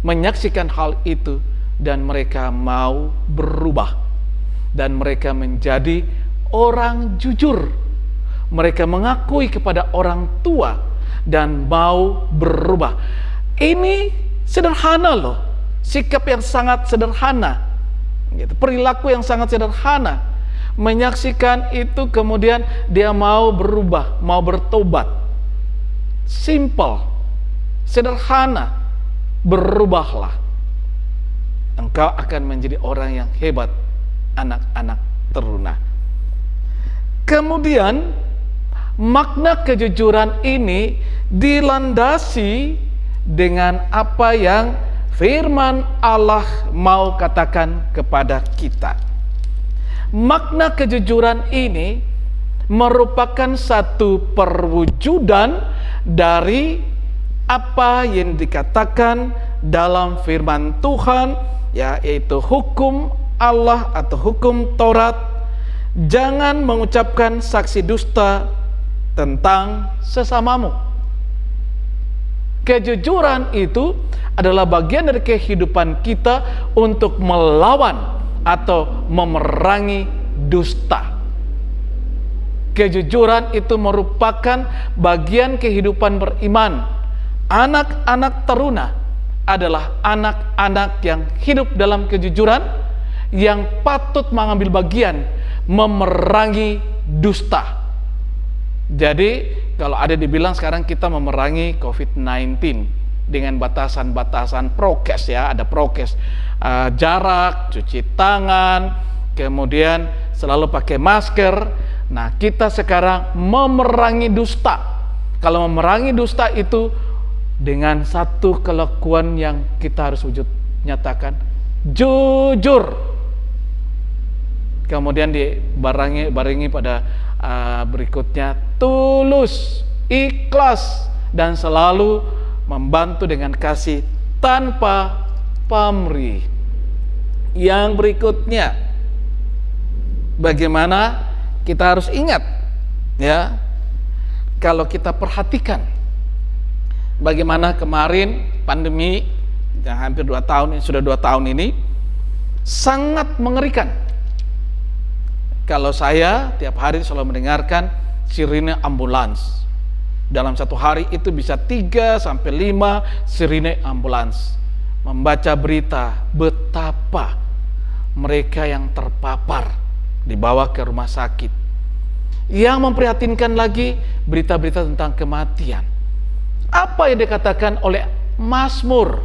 menyaksikan hal itu dan mereka mau berubah dan mereka menjadi orang jujur. Mereka mengakui kepada orang tua dan mau berubah. Ini sederhana loh, sikap yang sangat sederhana, gitu. perilaku yang sangat sederhana. Menyaksikan itu kemudian dia mau berubah, mau bertobat simple, sederhana, berubahlah. Engkau akan menjadi orang yang hebat, anak-anak teruna. Kemudian, makna kejujuran ini dilandasi dengan apa yang firman Allah mau katakan kepada kita. Makna kejujuran ini merupakan satu perwujudan dari apa yang dikatakan dalam firman Tuhan yaitu hukum Allah atau hukum Taurat. Jangan mengucapkan saksi dusta tentang sesamamu. Kejujuran itu adalah bagian dari kehidupan kita untuk melawan atau memerangi dusta Kejujuran itu merupakan bagian kehidupan beriman. Anak-anak teruna adalah anak-anak yang hidup dalam kejujuran, yang patut mengambil bagian memerangi dusta. Jadi, kalau ada dibilang sekarang kita memerangi COVID-19 dengan batasan-batasan prokes ya, ada prokes uh, jarak, cuci tangan, kemudian selalu pakai masker, Nah, kita sekarang memerangi dusta. Kalau memerangi dusta itu dengan satu kelakuan yang kita harus wujud nyatakan jujur. Kemudian dibarengi barengi pada uh, berikutnya tulus, ikhlas dan selalu membantu dengan kasih tanpa pamrih. Yang berikutnya bagaimana kita harus ingat ya kalau kita perhatikan bagaimana kemarin pandemi yang hampir dua tahun sudah dua tahun ini sangat mengerikan kalau saya tiap hari selalu mendengarkan sirine ambulans dalam satu hari itu bisa 3 sampai 5 sirine ambulans membaca berita betapa mereka yang terpapar dibawa ke rumah sakit. Yang memprihatinkan lagi berita-berita tentang kematian. Apa yang dikatakan oleh Mazmur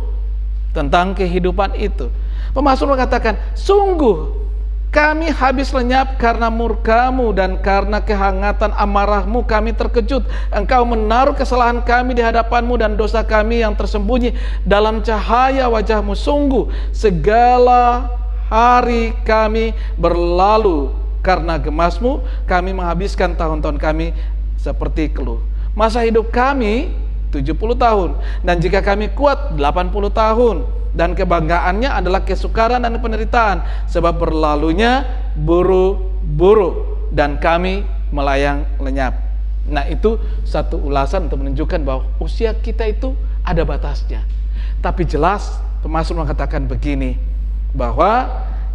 tentang kehidupan itu? Pemazmur mengatakan, sungguh kami habis lenyap karena murkamu dan karena kehangatan amarahmu kami terkejut. Engkau menaruh kesalahan kami di hadapanmu dan dosa kami yang tersembunyi dalam cahaya wajahmu. Sungguh segala hari kami berlalu karena gemasmu kami menghabiskan tahun-tahun kami seperti keluh masa hidup kami 70 tahun dan jika kami kuat 80 tahun dan kebanggaannya adalah kesukaran dan penderitaan sebab berlalunya buru-buru dan kami melayang lenyap nah itu satu ulasan untuk menunjukkan bahwa usia kita itu ada batasnya tapi jelas pemasuk mengatakan begini bahwa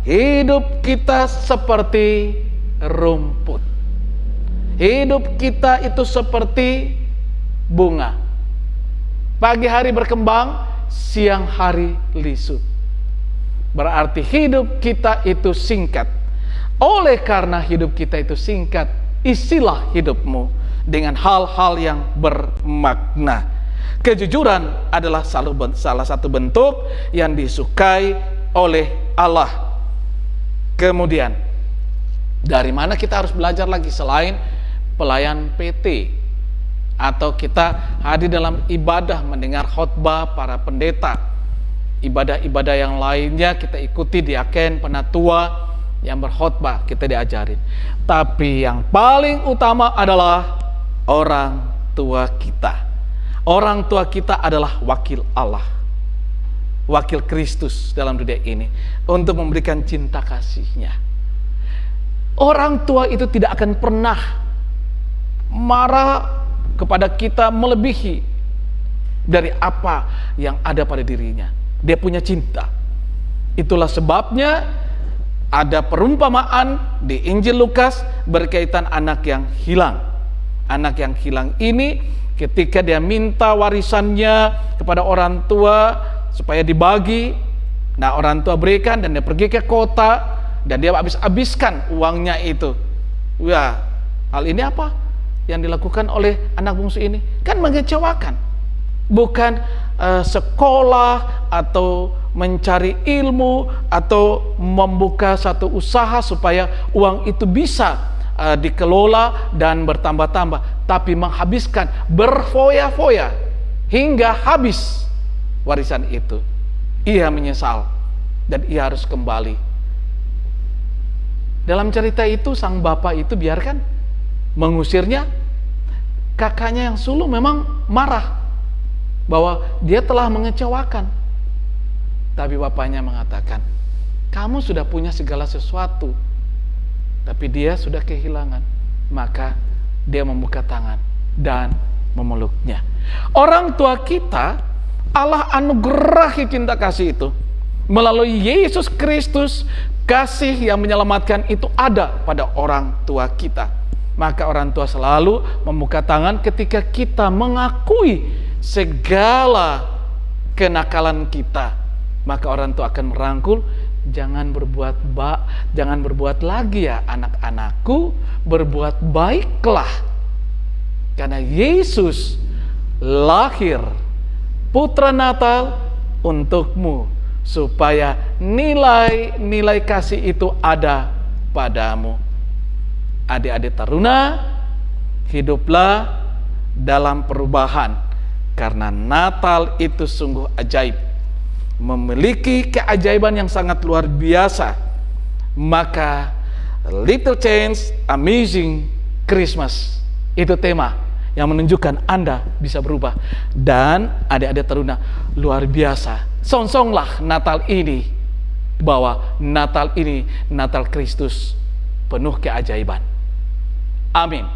hidup kita seperti rumput. Hidup kita itu seperti bunga. Pagi hari berkembang, siang hari lisut. Berarti hidup kita itu singkat. Oleh karena hidup kita itu singkat, isilah hidupmu dengan hal-hal yang bermakna. Kejujuran adalah salah satu bentuk yang disukai oleh Allah. Kemudian, dari mana kita harus belajar lagi selain pelayan PT atau kita hadir dalam ibadah mendengar khotbah para pendeta. Ibadah-ibadah yang lainnya kita ikuti di aken penatua yang berkhotbah kita diajarin. Tapi yang paling utama adalah orang tua kita. Orang tua kita adalah wakil Allah. Wakil Kristus dalam dunia ini untuk memberikan cinta kasihnya. Orang tua itu tidak akan pernah marah kepada kita melebihi dari apa yang ada pada dirinya. Dia punya cinta. Itulah sebabnya ada perumpamaan di Injil Lukas berkaitan anak yang hilang. Anak yang hilang ini ketika dia minta warisannya kepada orang tua supaya dibagi, nah orang tua berikan dan dia pergi ke kota dan dia habis-habiskan uangnya itu. Wah, hal ini apa yang dilakukan oleh anak bungsu ini? Kan mengecewakan. Bukan uh, sekolah atau mencari ilmu atau membuka satu usaha supaya uang itu bisa uh, dikelola dan bertambah-tambah, tapi menghabiskan berfoya-foya hingga habis warisan itu. Ia menyesal dan ia harus kembali. Dalam cerita itu sang bapak itu biarkan mengusirnya. Kakaknya yang sulung memang marah bahwa dia telah mengecewakan. Tapi bapaknya mengatakan, "Kamu sudah punya segala sesuatu." Tapi dia sudah kehilangan. Maka dia membuka tangan dan memeluknya. Orang tua kita Allah anugerahi cinta kasih itu melalui Yesus Kristus kasih yang menyelamatkan itu ada pada orang tua kita maka orang tua selalu membuka tangan ketika kita mengakui segala kenakalan kita maka orang tua akan merangkul jangan berbuat bak jangan berbuat lagi ya anak-anakku berbuat baiklah karena Yesus lahir putra Natal untukmu supaya nilai-nilai kasih itu ada padamu. Adik-adik taruna, hiduplah dalam perubahan karena Natal itu sungguh ajaib. Memiliki keajaiban yang sangat luar biasa. Maka Little Change Amazing Christmas itu tema yang menunjukkan Anda bisa berubah. Dan adik-adik teruna luar biasa. Songsonglah Natal ini bahwa Natal ini Natal Kristus penuh keajaiban. Amin.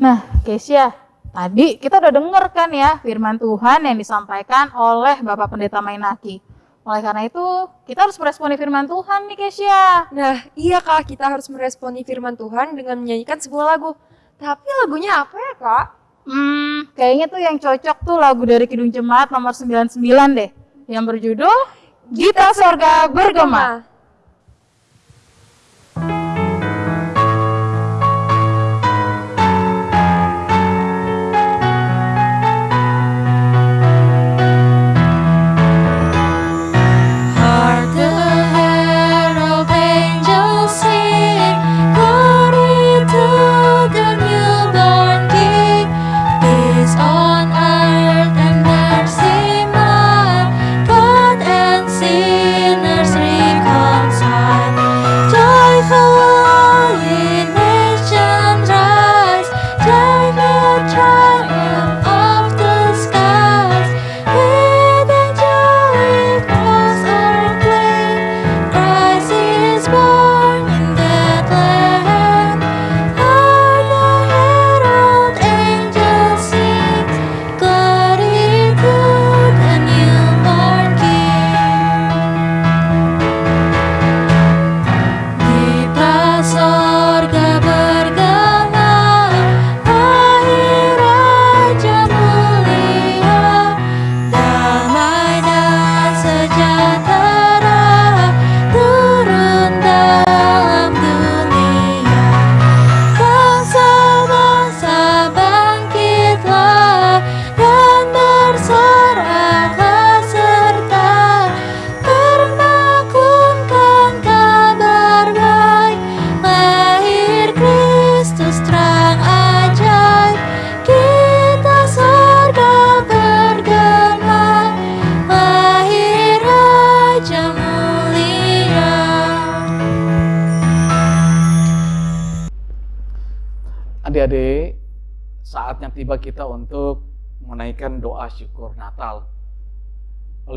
Nah, Kesia, tadi kita udah denger kan ya firman Tuhan yang disampaikan oleh Bapak Pendeta Mainaki. Oleh karena itu, kita harus meresponi firman Tuhan nih, Kesia. Nah, iya Kak, kita harus meresponi firman Tuhan dengan menyanyikan sebuah lagu. Tapi lagunya apa ya, Kak? Hmm, kayaknya tuh yang cocok tuh lagu dari Kidung Jemaat nomor 99 deh. Yang berjudul Gita Sorga Bergema.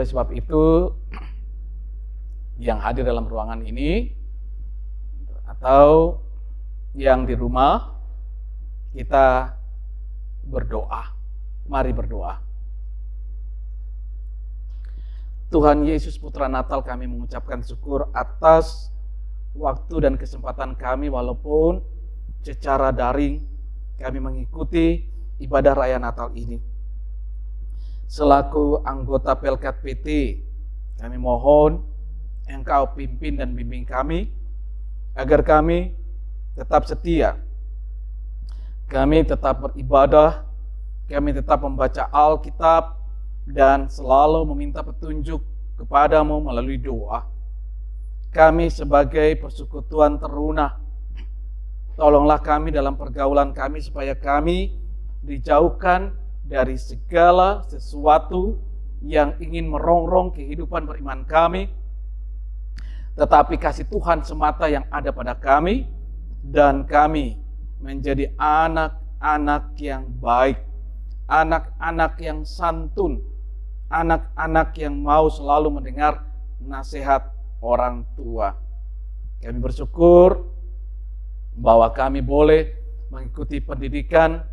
Oleh sebab itu, yang hadir dalam ruangan ini atau yang di rumah, kita berdoa. Mari berdoa. Tuhan Yesus Putra Natal kami mengucapkan syukur atas waktu dan kesempatan kami walaupun secara daring kami mengikuti ibadah raya Natal ini. Selaku anggota Pelkat PT, kami mohon Engkau pimpin dan bimbing kami agar kami tetap setia. Kami tetap beribadah, kami tetap membaca Alkitab dan selalu meminta petunjuk kepadamu melalui doa. Kami sebagai persekutuan teruna, tolonglah kami dalam pergaulan kami supaya kami dijauhkan dari segala sesuatu yang ingin merongrong kehidupan beriman kami, tetapi kasih Tuhan semata yang ada pada kami, dan kami menjadi anak-anak yang baik, anak-anak yang santun, anak-anak yang mau selalu mendengar nasihat orang tua. Kami bersyukur bahwa kami boleh mengikuti pendidikan,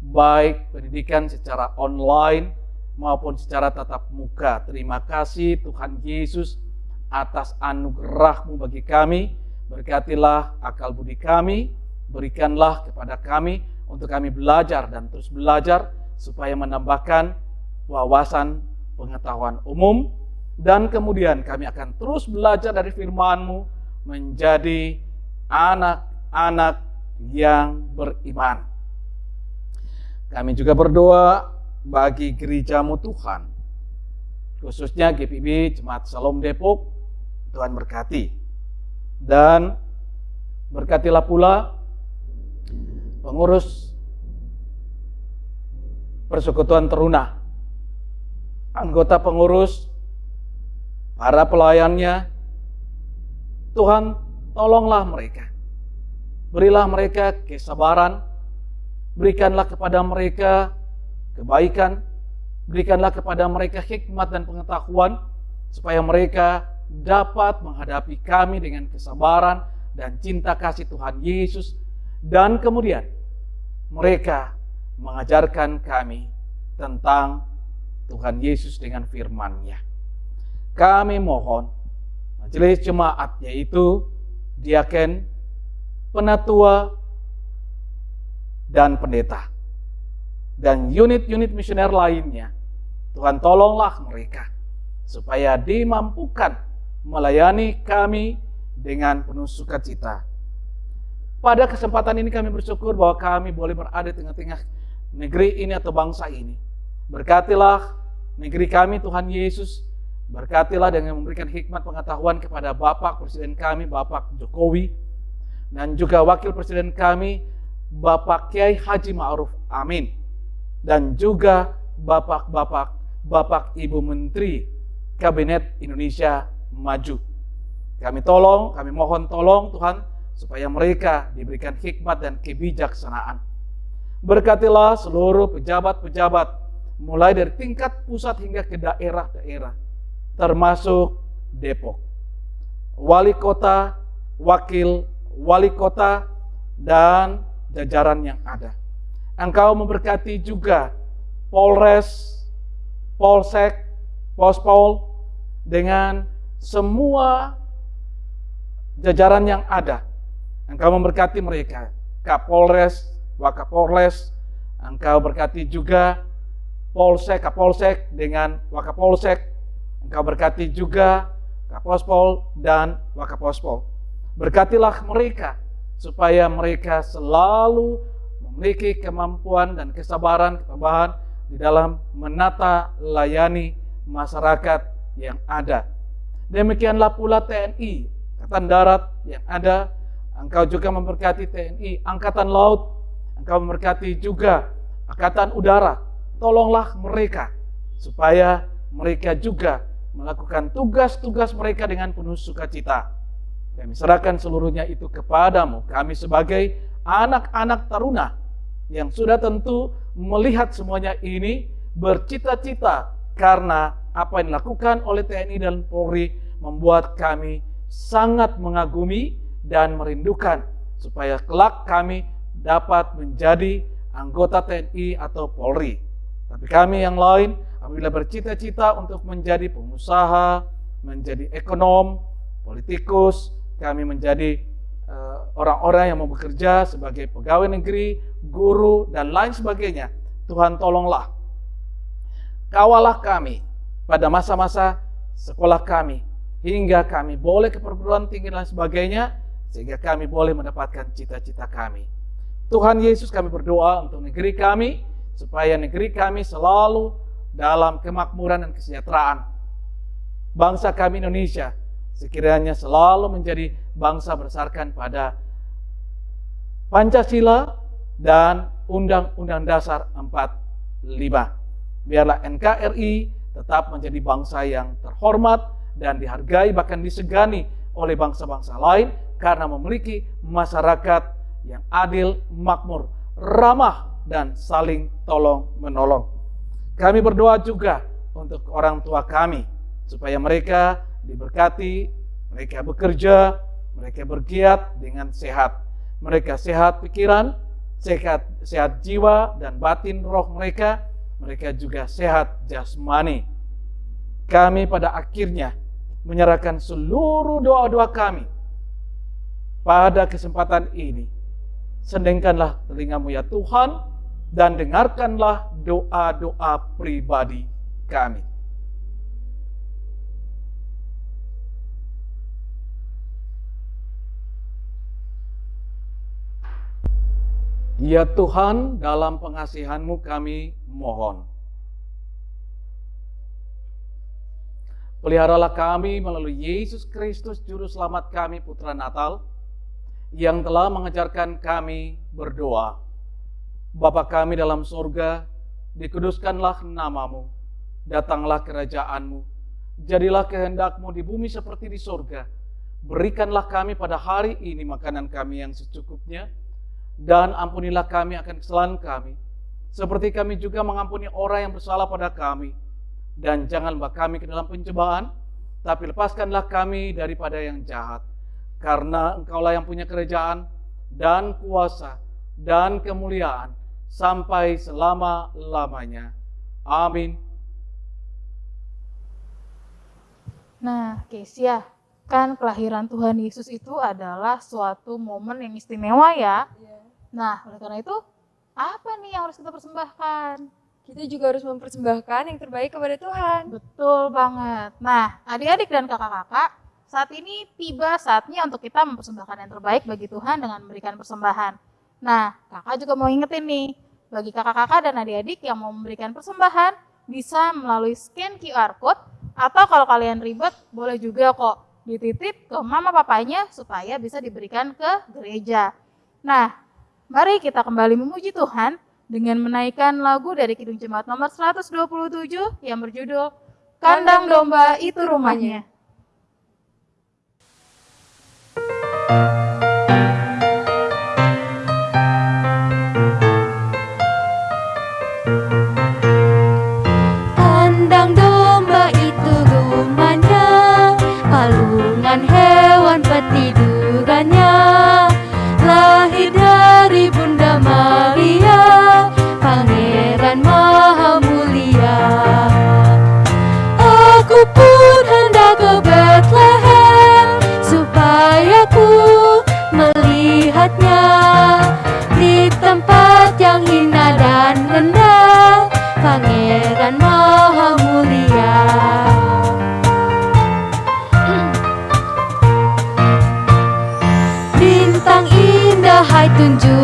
baik pendidikan secara online maupun secara tatap muka. Terima kasih Tuhan Yesus atas anugerahmu bagi kami. Berkatilah akal budi kami, berikanlah kepada kami untuk kami belajar dan terus belajar supaya menambahkan wawasan pengetahuan umum dan kemudian kami akan terus belajar dari firman-Mu menjadi anak-anak yang beriman. Kami juga berdoa bagi gerejamu Tuhan, khususnya GPB Jemaat Salom Depok, Tuhan berkati. Dan berkatilah pula pengurus persekutuan teruna, anggota pengurus, para pelayannya, Tuhan tolonglah mereka. Berilah mereka kesabaran, berikanlah kepada mereka kebaikan, berikanlah kepada mereka hikmat dan pengetahuan, supaya mereka dapat menghadapi kami dengan kesabaran dan cinta kasih Tuhan Yesus dan kemudian mereka mengajarkan kami tentang Tuhan Yesus dengan firman-Nya. Kami mohon majelis jemaat yaitu diaken, penatua, dan pendeta dan unit-unit misioner lainnya. Tuhan tolonglah mereka supaya dimampukan melayani kami dengan penuh sukacita. Pada kesempatan ini kami bersyukur bahwa kami boleh berada di tengah-tengah negeri ini atau bangsa ini. Berkatilah negeri kami Tuhan Yesus, berkatilah dengan memberikan hikmat pengetahuan kepada Bapak Presiden kami, Bapak Jokowi, dan juga Wakil Presiden kami, Bapak Kiai Haji Ma'ruf Amin. Dan juga Bapak-Bapak, Bapak Ibu Menteri Kabinet Indonesia maju. Kami tolong, kami mohon tolong Tuhan supaya mereka diberikan hikmat dan kebijaksanaan. Berkatilah seluruh pejabat-pejabat mulai dari tingkat pusat hingga ke daerah-daerah termasuk Depok. Wali kota, wakil wali kota dan jajaran yang ada. Engkau memberkati juga Polres, Polsek, Pospol dengan semua jajaran yang ada. Engkau memberkati mereka, Kapolres, Wakapolres, Engkau berkati juga Polsek, Kapolsek dengan Wakapolsek, Engkau berkati juga Kapospol dan Wakapospol. Berkatilah mereka supaya mereka selalu memiliki kemampuan dan kesabaran, ketabahan di dalam menata layani masyarakat yang ada. Demikianlah pula TNI, Angkatan Darat yang ada. Engkau juga memberkati TNI, Angkatan Laut. Engkau memberkati juga Angkatan Udara. Tolonglah mereka supaya mereka juga melakukan tugas-tugas mereka dengan penuh sukacita. Kami serahkan seluruhnya itu kepadamu. Kami sebagai anak-anak taruna yang sudah tentu melihat semuanya ini bercita-cita karena apa yang dilakukan oleh TNI dan Polri membuat kami sangat mengagumi dan merindukan supaya kelak kami dapat menjadi anggota TNI atau Polri. Tapi kami yang lain apabila bercita-cita untuk menjadi pengusaha, menjadi ekonom, politikus, kami menjadi eh, orang-orang yang mau bekerja sebagai pegawai negeri, guru, dan lain sebagainya. Tuhan tolonglah. Kawalah kami pada masa-masa sekolah kami, hingga kami boleh ke perguruan tinggi dan sebagainya, sehingga kami boleh mendapatkan cita-cita kami. Tuhan Yesus kami berdoa untuk negeri kami, supaya negeri kami selalu dalam kemakmuran dan kesejahteraan. Bangsa kami Indonesia sekiranya selalu menjadi bangsa berdasarkan pada Pancasila dan Undang-Undang Dasar 45. Biarlah NKRI tetap menjadi bangsa yang terhormat dan dihargai bahkan disegani oleh bangsa-bangsa lain karena memiliki masyarakat yang adil, makmur, ramah, dan saling tolong-menolong. Kami berdoa juga untuk orang tua kami supaya mereka diberkati, mereka bekerja, mereka bergiat dengan sehat. Mereka sehat pikiran, sehat sehat jiwa dan batin roh mereka, mereka juga sehat jasmani. Kami pada akhirnya menyerahkan seluruh doa-doa kami pada kesempatan ini. Sendengkanlah telingamu ya Tuhan dan dengarkanlah doa-doa pribadi kami. Ya Tuhan, dalam pengasihanmu kami mohon. Peliharalah kami melalui Yesus Kristus Juru Selamat kami, Putra Natal, yang telah mengajarkan kami berdoa. Bapa kami dalam surga, dikuduskanlah namamu, datanglah kerajaanmu, jadilah kehendakmu di bumi seperti di surga. Berikanlah kami pada hari ini makanan kami yang secukupnya, dan ampunilah kami akan kesalahan kami, seperti kami juga mengampuni orang yang bersalah pada kami. Dan jangan bawa kami ke dalam pencobaan, tapi lepaskanlah kami daripada yang jahat. Karena engkaulah yang punya kerajaan dan kuasa dan kemuliaan sampai selama-lamanya. Amin. Nah, Kesia, kan kelahiran Tuhan Yesus itu adalah suatu momen yang istimewa ya. Nah, oleh karena itu, apa nih yang harus kita persembahkan? Kita juga harus mempersembahkan yang terbaik kepada Tuhan. Betul banget. Nah, adik-adik dan kakak-kakak, saat ini tiba saatnya untuk kita mempersembahkan yang terbaik bagi Tuhan dengan memberikan persembahan. Nah, kakak juga mau ingetin nih, bagi kakak-kakak dan adik-adik yang mau memberikan persembahan, bisa melalui scan QR Code, atau kalau kalian ribet, boleh juga kok dititip ke mama papanya supaya bisa diberikan ke gereja. Nah, mari kita kembali memuji Tuhan dengan menaikkan lagu dari Kidung Jemaat nomor 127 yang berjudul Kandang Domba Itu Rumahnya. Kandang pun hendak ke Bethlehem Supaya ku melihatnya. Di tempat yang hina dan rendah Pangeran Maha Mulia. Bintang indah hai tunjukkanlah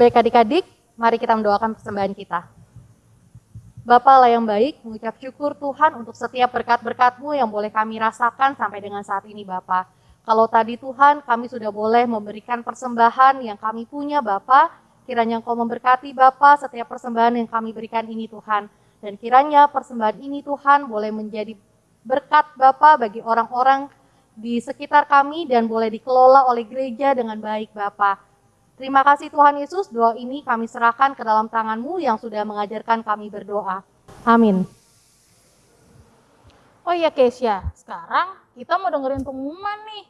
Baik adik-adik, mari kita mendoakan persembahan kita. Bapa lah yang baik, mengucap syukur Tuhan untuk setiap berkat-berkat-Mu yang boleh kami rasakan sampai dengan saat ini Bapa. Kalau tadi Tuhan kami sudah boleh memberikan persembahan yang kami punya Bapa, kiranya Engkau memberkati Bapa setiap persembahan yang kami berikan ini Tuhan. Dan kiranya persembahan ini Tuhan boleh menjadi berkat Bapa bagi orang-orang di sekitar kami dan boleh dikelola oleh gereja dengan baik Bapa. Terima kasih Tuhan Yesus, doa ini kami serahkan ke dalam tangan-Mu yang sudah mengajarkan kami berdoa. Amin. Oh iya Keisha, sekarang kita mau dengerin pengumuman nih.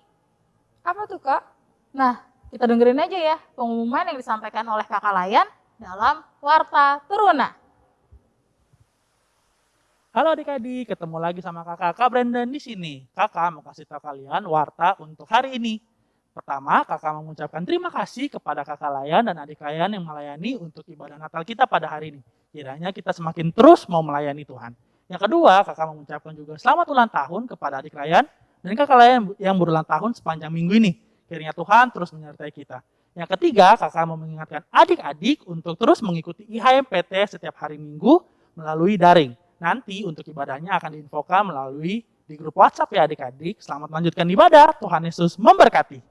Apa tuh kak? Nah, kita dengerin aja ya pengumuman yang disampaikan oleh kakak Layan dalam Warta Turuna. Halo adik-adik, ketemu lagi sama kakak Kak Brandon di sini. Kakak mau kasih tahu kalian warta untuk hari ini. Pertama, kakak mengucapkan terima kasih kepada kakak Layan dan adik Layan yang melayani untuk ibadah Natal kita pada hari ini. Kiranya kita semakin terus mau melayani Tuhan. Yang kedua, kakak mengucapkan juga selamat ulang tahun kepada adik Layan dan kakak Layan yang berulang tahun sepanjang minggu ini. Kiranya Tuhan terus menyertai kita. Yang ketiga, kakak mau mengingatkan adik-adik untuk terus mengikuti IHMPT setiap hari minggu melalui daring. Nanti untuk ibadahnya akan diinfokan melalui di grup WhatsApp ya adik-adik. Selamat melanjutkan ibadah. Tuhan Yesus memberkati.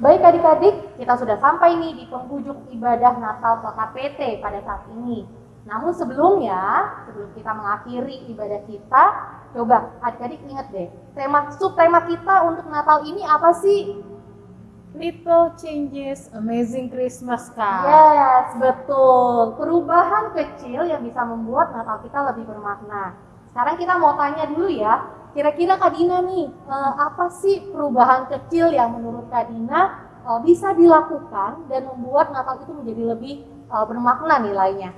Baik adik-adik, kita sudah sampai nih di penghujung ibadah Natal KKPT pada saat ini. Namun sebelumnya, sebelum kita mengakhiri ibadah kita, coba adik-adik ingat deh, tema subtema kita untuk Natal ini apa sih? Little Changes Amazing Christmas Kak. Yes, betul. Perubahan kecil yang bisa membuat Natal kita lebih bermakna. Sekarang kita mau tanya dulu ya, kira-kira Kak Dina nih, eh, apa sih perubahan kecil yang menurut Kak Dina eh, bisa dilakukan dan membuat Natal itu menjadi lebih eh, bermakna nilainya?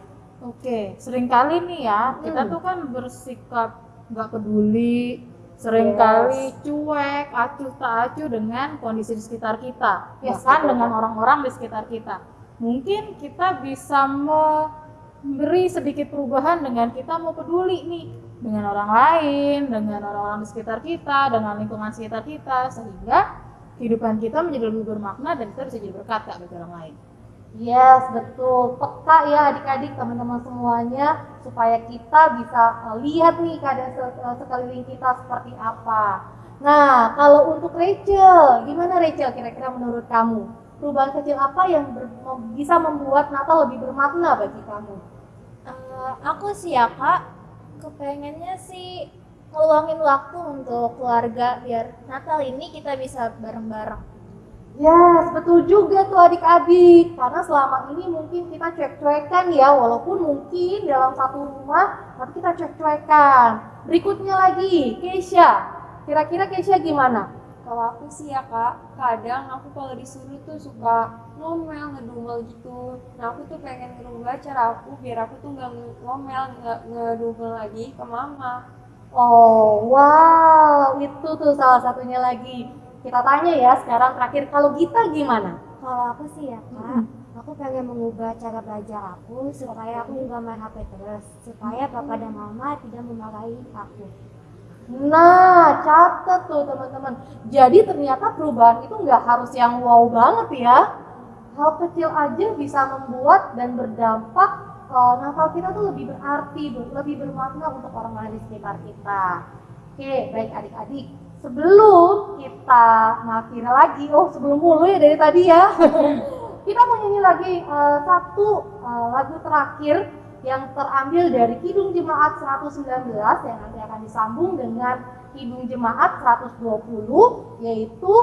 Oke, sering kali nih ya, kita Hmm. tuh kan bersikap nggak peduli, sering kali cuek, acuh tak acuh dengan kondisi di sekitar kita, Yes, bahkan betul, dengan orang-orang di sekitar kita. Mungkin kita bisa memberi sedikit perubahan dengan kita mau peduli nih dengan orang lain, dengan orang-orang di sekitar kita, dengan lingkungan sekitar kita, sehingga kehidupan kita menjadi lebih bermakna dan kita bisa jadi berkat Kak, bagi orang lain. Yes, betul. Peka ya adik-adik, teman-teman semuanya, supaya kita bisa eh, lihat nih keadaan se- eh, sekeliling kita seperti apa. Nah, kalau untuk Rachel, gimana Rachel kira-kira menurut kamu? Perubahan kecil apa yang bisa membuat Natal lebih bermakna bagi kamu? Eh, aku sih ya kak, kepengennya sih ngeluangin waktu untuk keluarga biar Natal ini kita bisa bareng-bareng. Yes, betul juga tuh adik-adik. Karena selama ini mungkin kita cuek-cuekan ya, walaupun mungkin dalam satu rumah, tapi kita cuek-cuekan. Berikutnya lagi, Keisha. Kira-kira Keisha gimana? Kalau aku sih ya kak, kadang aku kalau disuruh tuh suka ngomel, ngedumel gitu. Nah aku tuh pengen ngerubah cara aku biar aku tuh nggak ngomel, nggak ngedumel lagi ke mama. Oh, wow, itu tuh salah satunya lagi. Kita tanya ya sekarang terakhir, kalau Gita gimana? Kalau aku sih ya kak, aku pengen mengubah cara belajar aku supaya aku nggak main HP terus, supaya papa dan mama tidak memarahi aku. Nah, catat tuh teman-teman. Jadi ternyata perubahan itu nggak harus yang wow banget ya. Hal kecil aja bisa membuat dan berdampak eh, Natal kita tuh lebih berarti, ber- lebih bermakna untuk orang lain di sekitar kita. Oke, baik adik-adik. Sebelum kita mengakhiri lagi, oh sebelum mulu ya dari tadi ya. kita mau nyanyi lagi eh, satu eh, lagu terakhir yang terambil dari Kidung Jemaat 119 yang nanti akan disambung dengan Kidung Jemaat 120 yaitu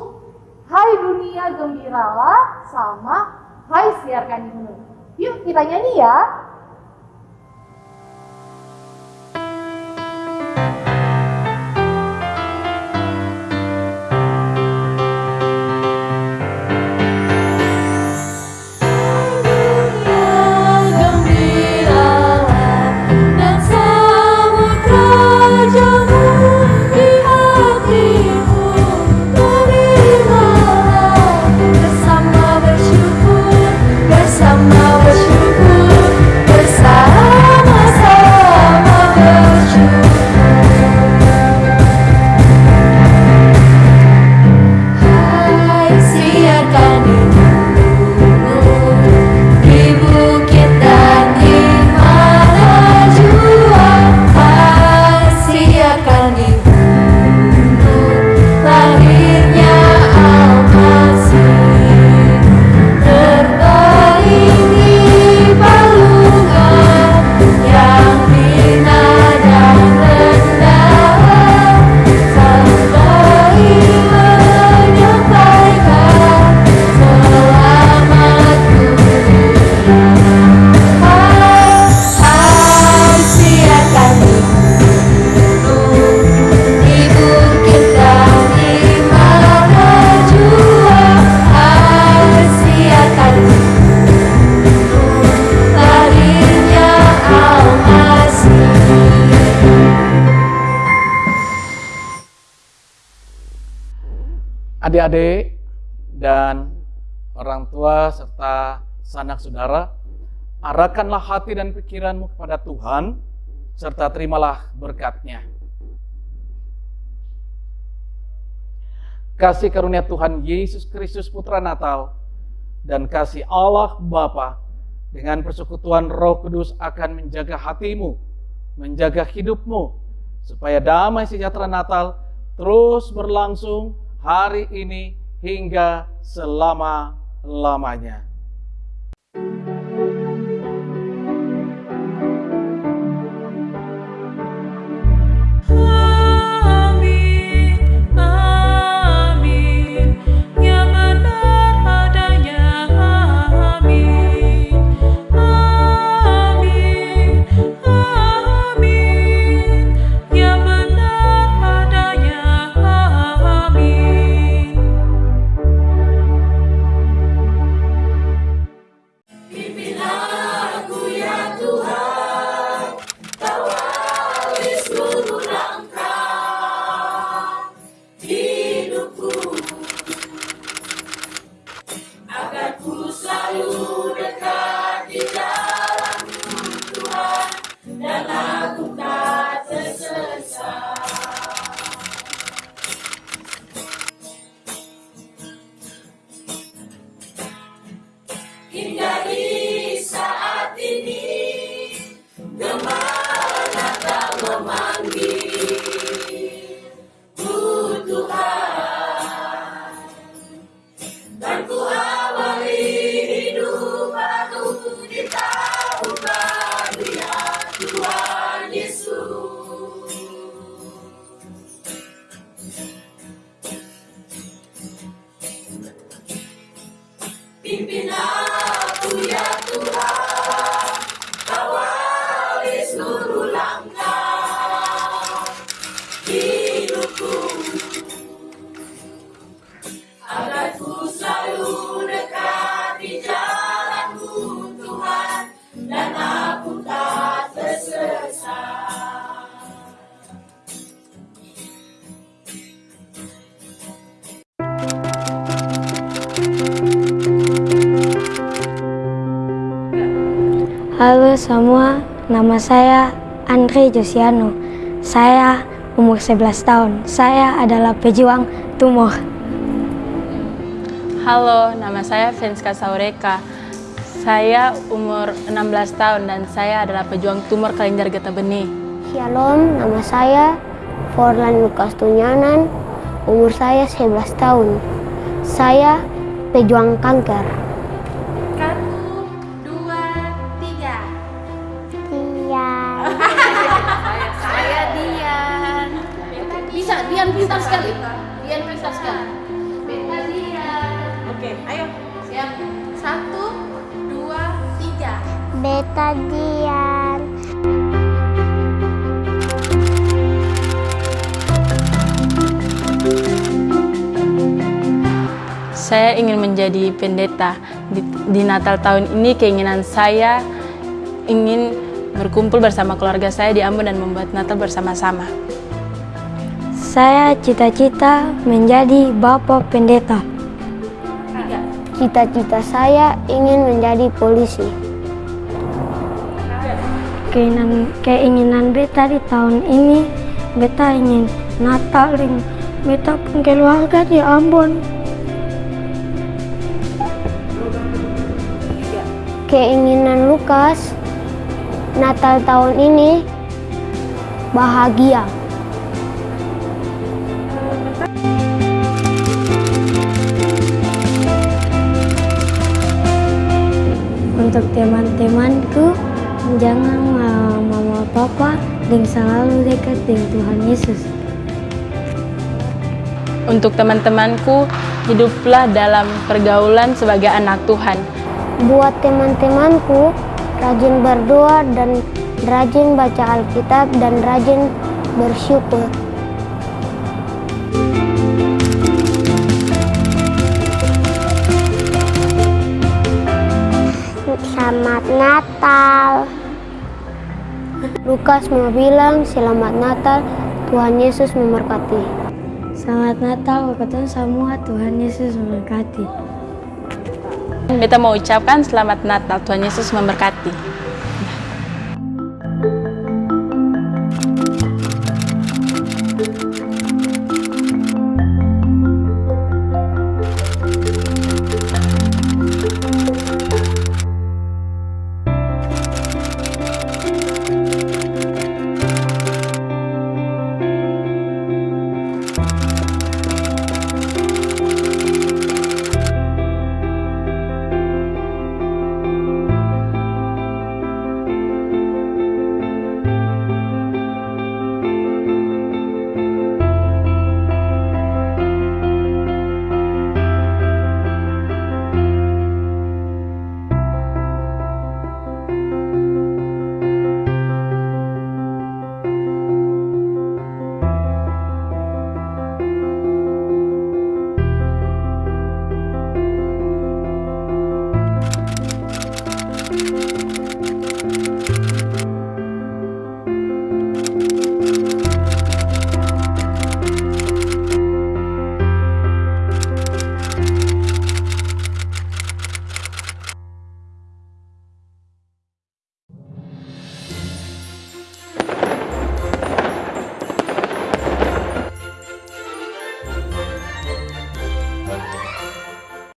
Hai Dunia Gembiralah sama Hai Siarkan Imun. Yuk kita nyanyi ya. Arahkanlah hati dan pikiranmu kepada Tuhan, serta terimalah berkatnya. Kasih karunia Tuhan Yesus Kristus Putra Natal dan kasih Allah Bapa dengan persekutuan Roh Kudus akan menjaga hatimu, menjaga hidupmu, supaya damai sejahtera Natal terus berlangsung hari ini hingga selama-lamanya. Ku nama saya Andre Josiano. Saya umur 11 tahun. Saya adalah pejuang tumor. Halo, nama saya Fenska Saureka. Saya umur 16 tahun dan saya adalah pejuang tumor kelenjar getah benih. Shalom, nama saya Forlan Lukas Tunyanan. Umur saya 11 tahun. Saya pejuang kanker. Menjadi pendeta. Di, di Natal tahun ini keinginan saya ingin berkumpul bersama keluarga saya di Ambon dan membuat Natal bersama-sama. Saya cita-cita menjadi bapak pendeta. Cita-cita saya ingin menjadi polisi. Keinginan, keinginan beta di tahun ini, beta ingin Natal beta pun keluarga di Ambon. Keinginan Lukas Natal tahun ini bahagia. Untuk teman-temanku, jangan ma- mama papa dan selalu dekat dengan Tuhan Yesus. Untuk teman-temanku, hiduplah dalam pergaulan sebagai anak Tuhan. Buat teman-temanku, rajin berdoa dan rajin baca Alkitab dan rajin bersyukur. Selamat Natal. Lukas mau bilang selamat Natal, Tuhan Yesus memberkati. Selamat Natal buat kalian semua. Tuhan Yesus memberkati. Beta mau ucapkan selamat Natal, Tuhan Yesus memberkati.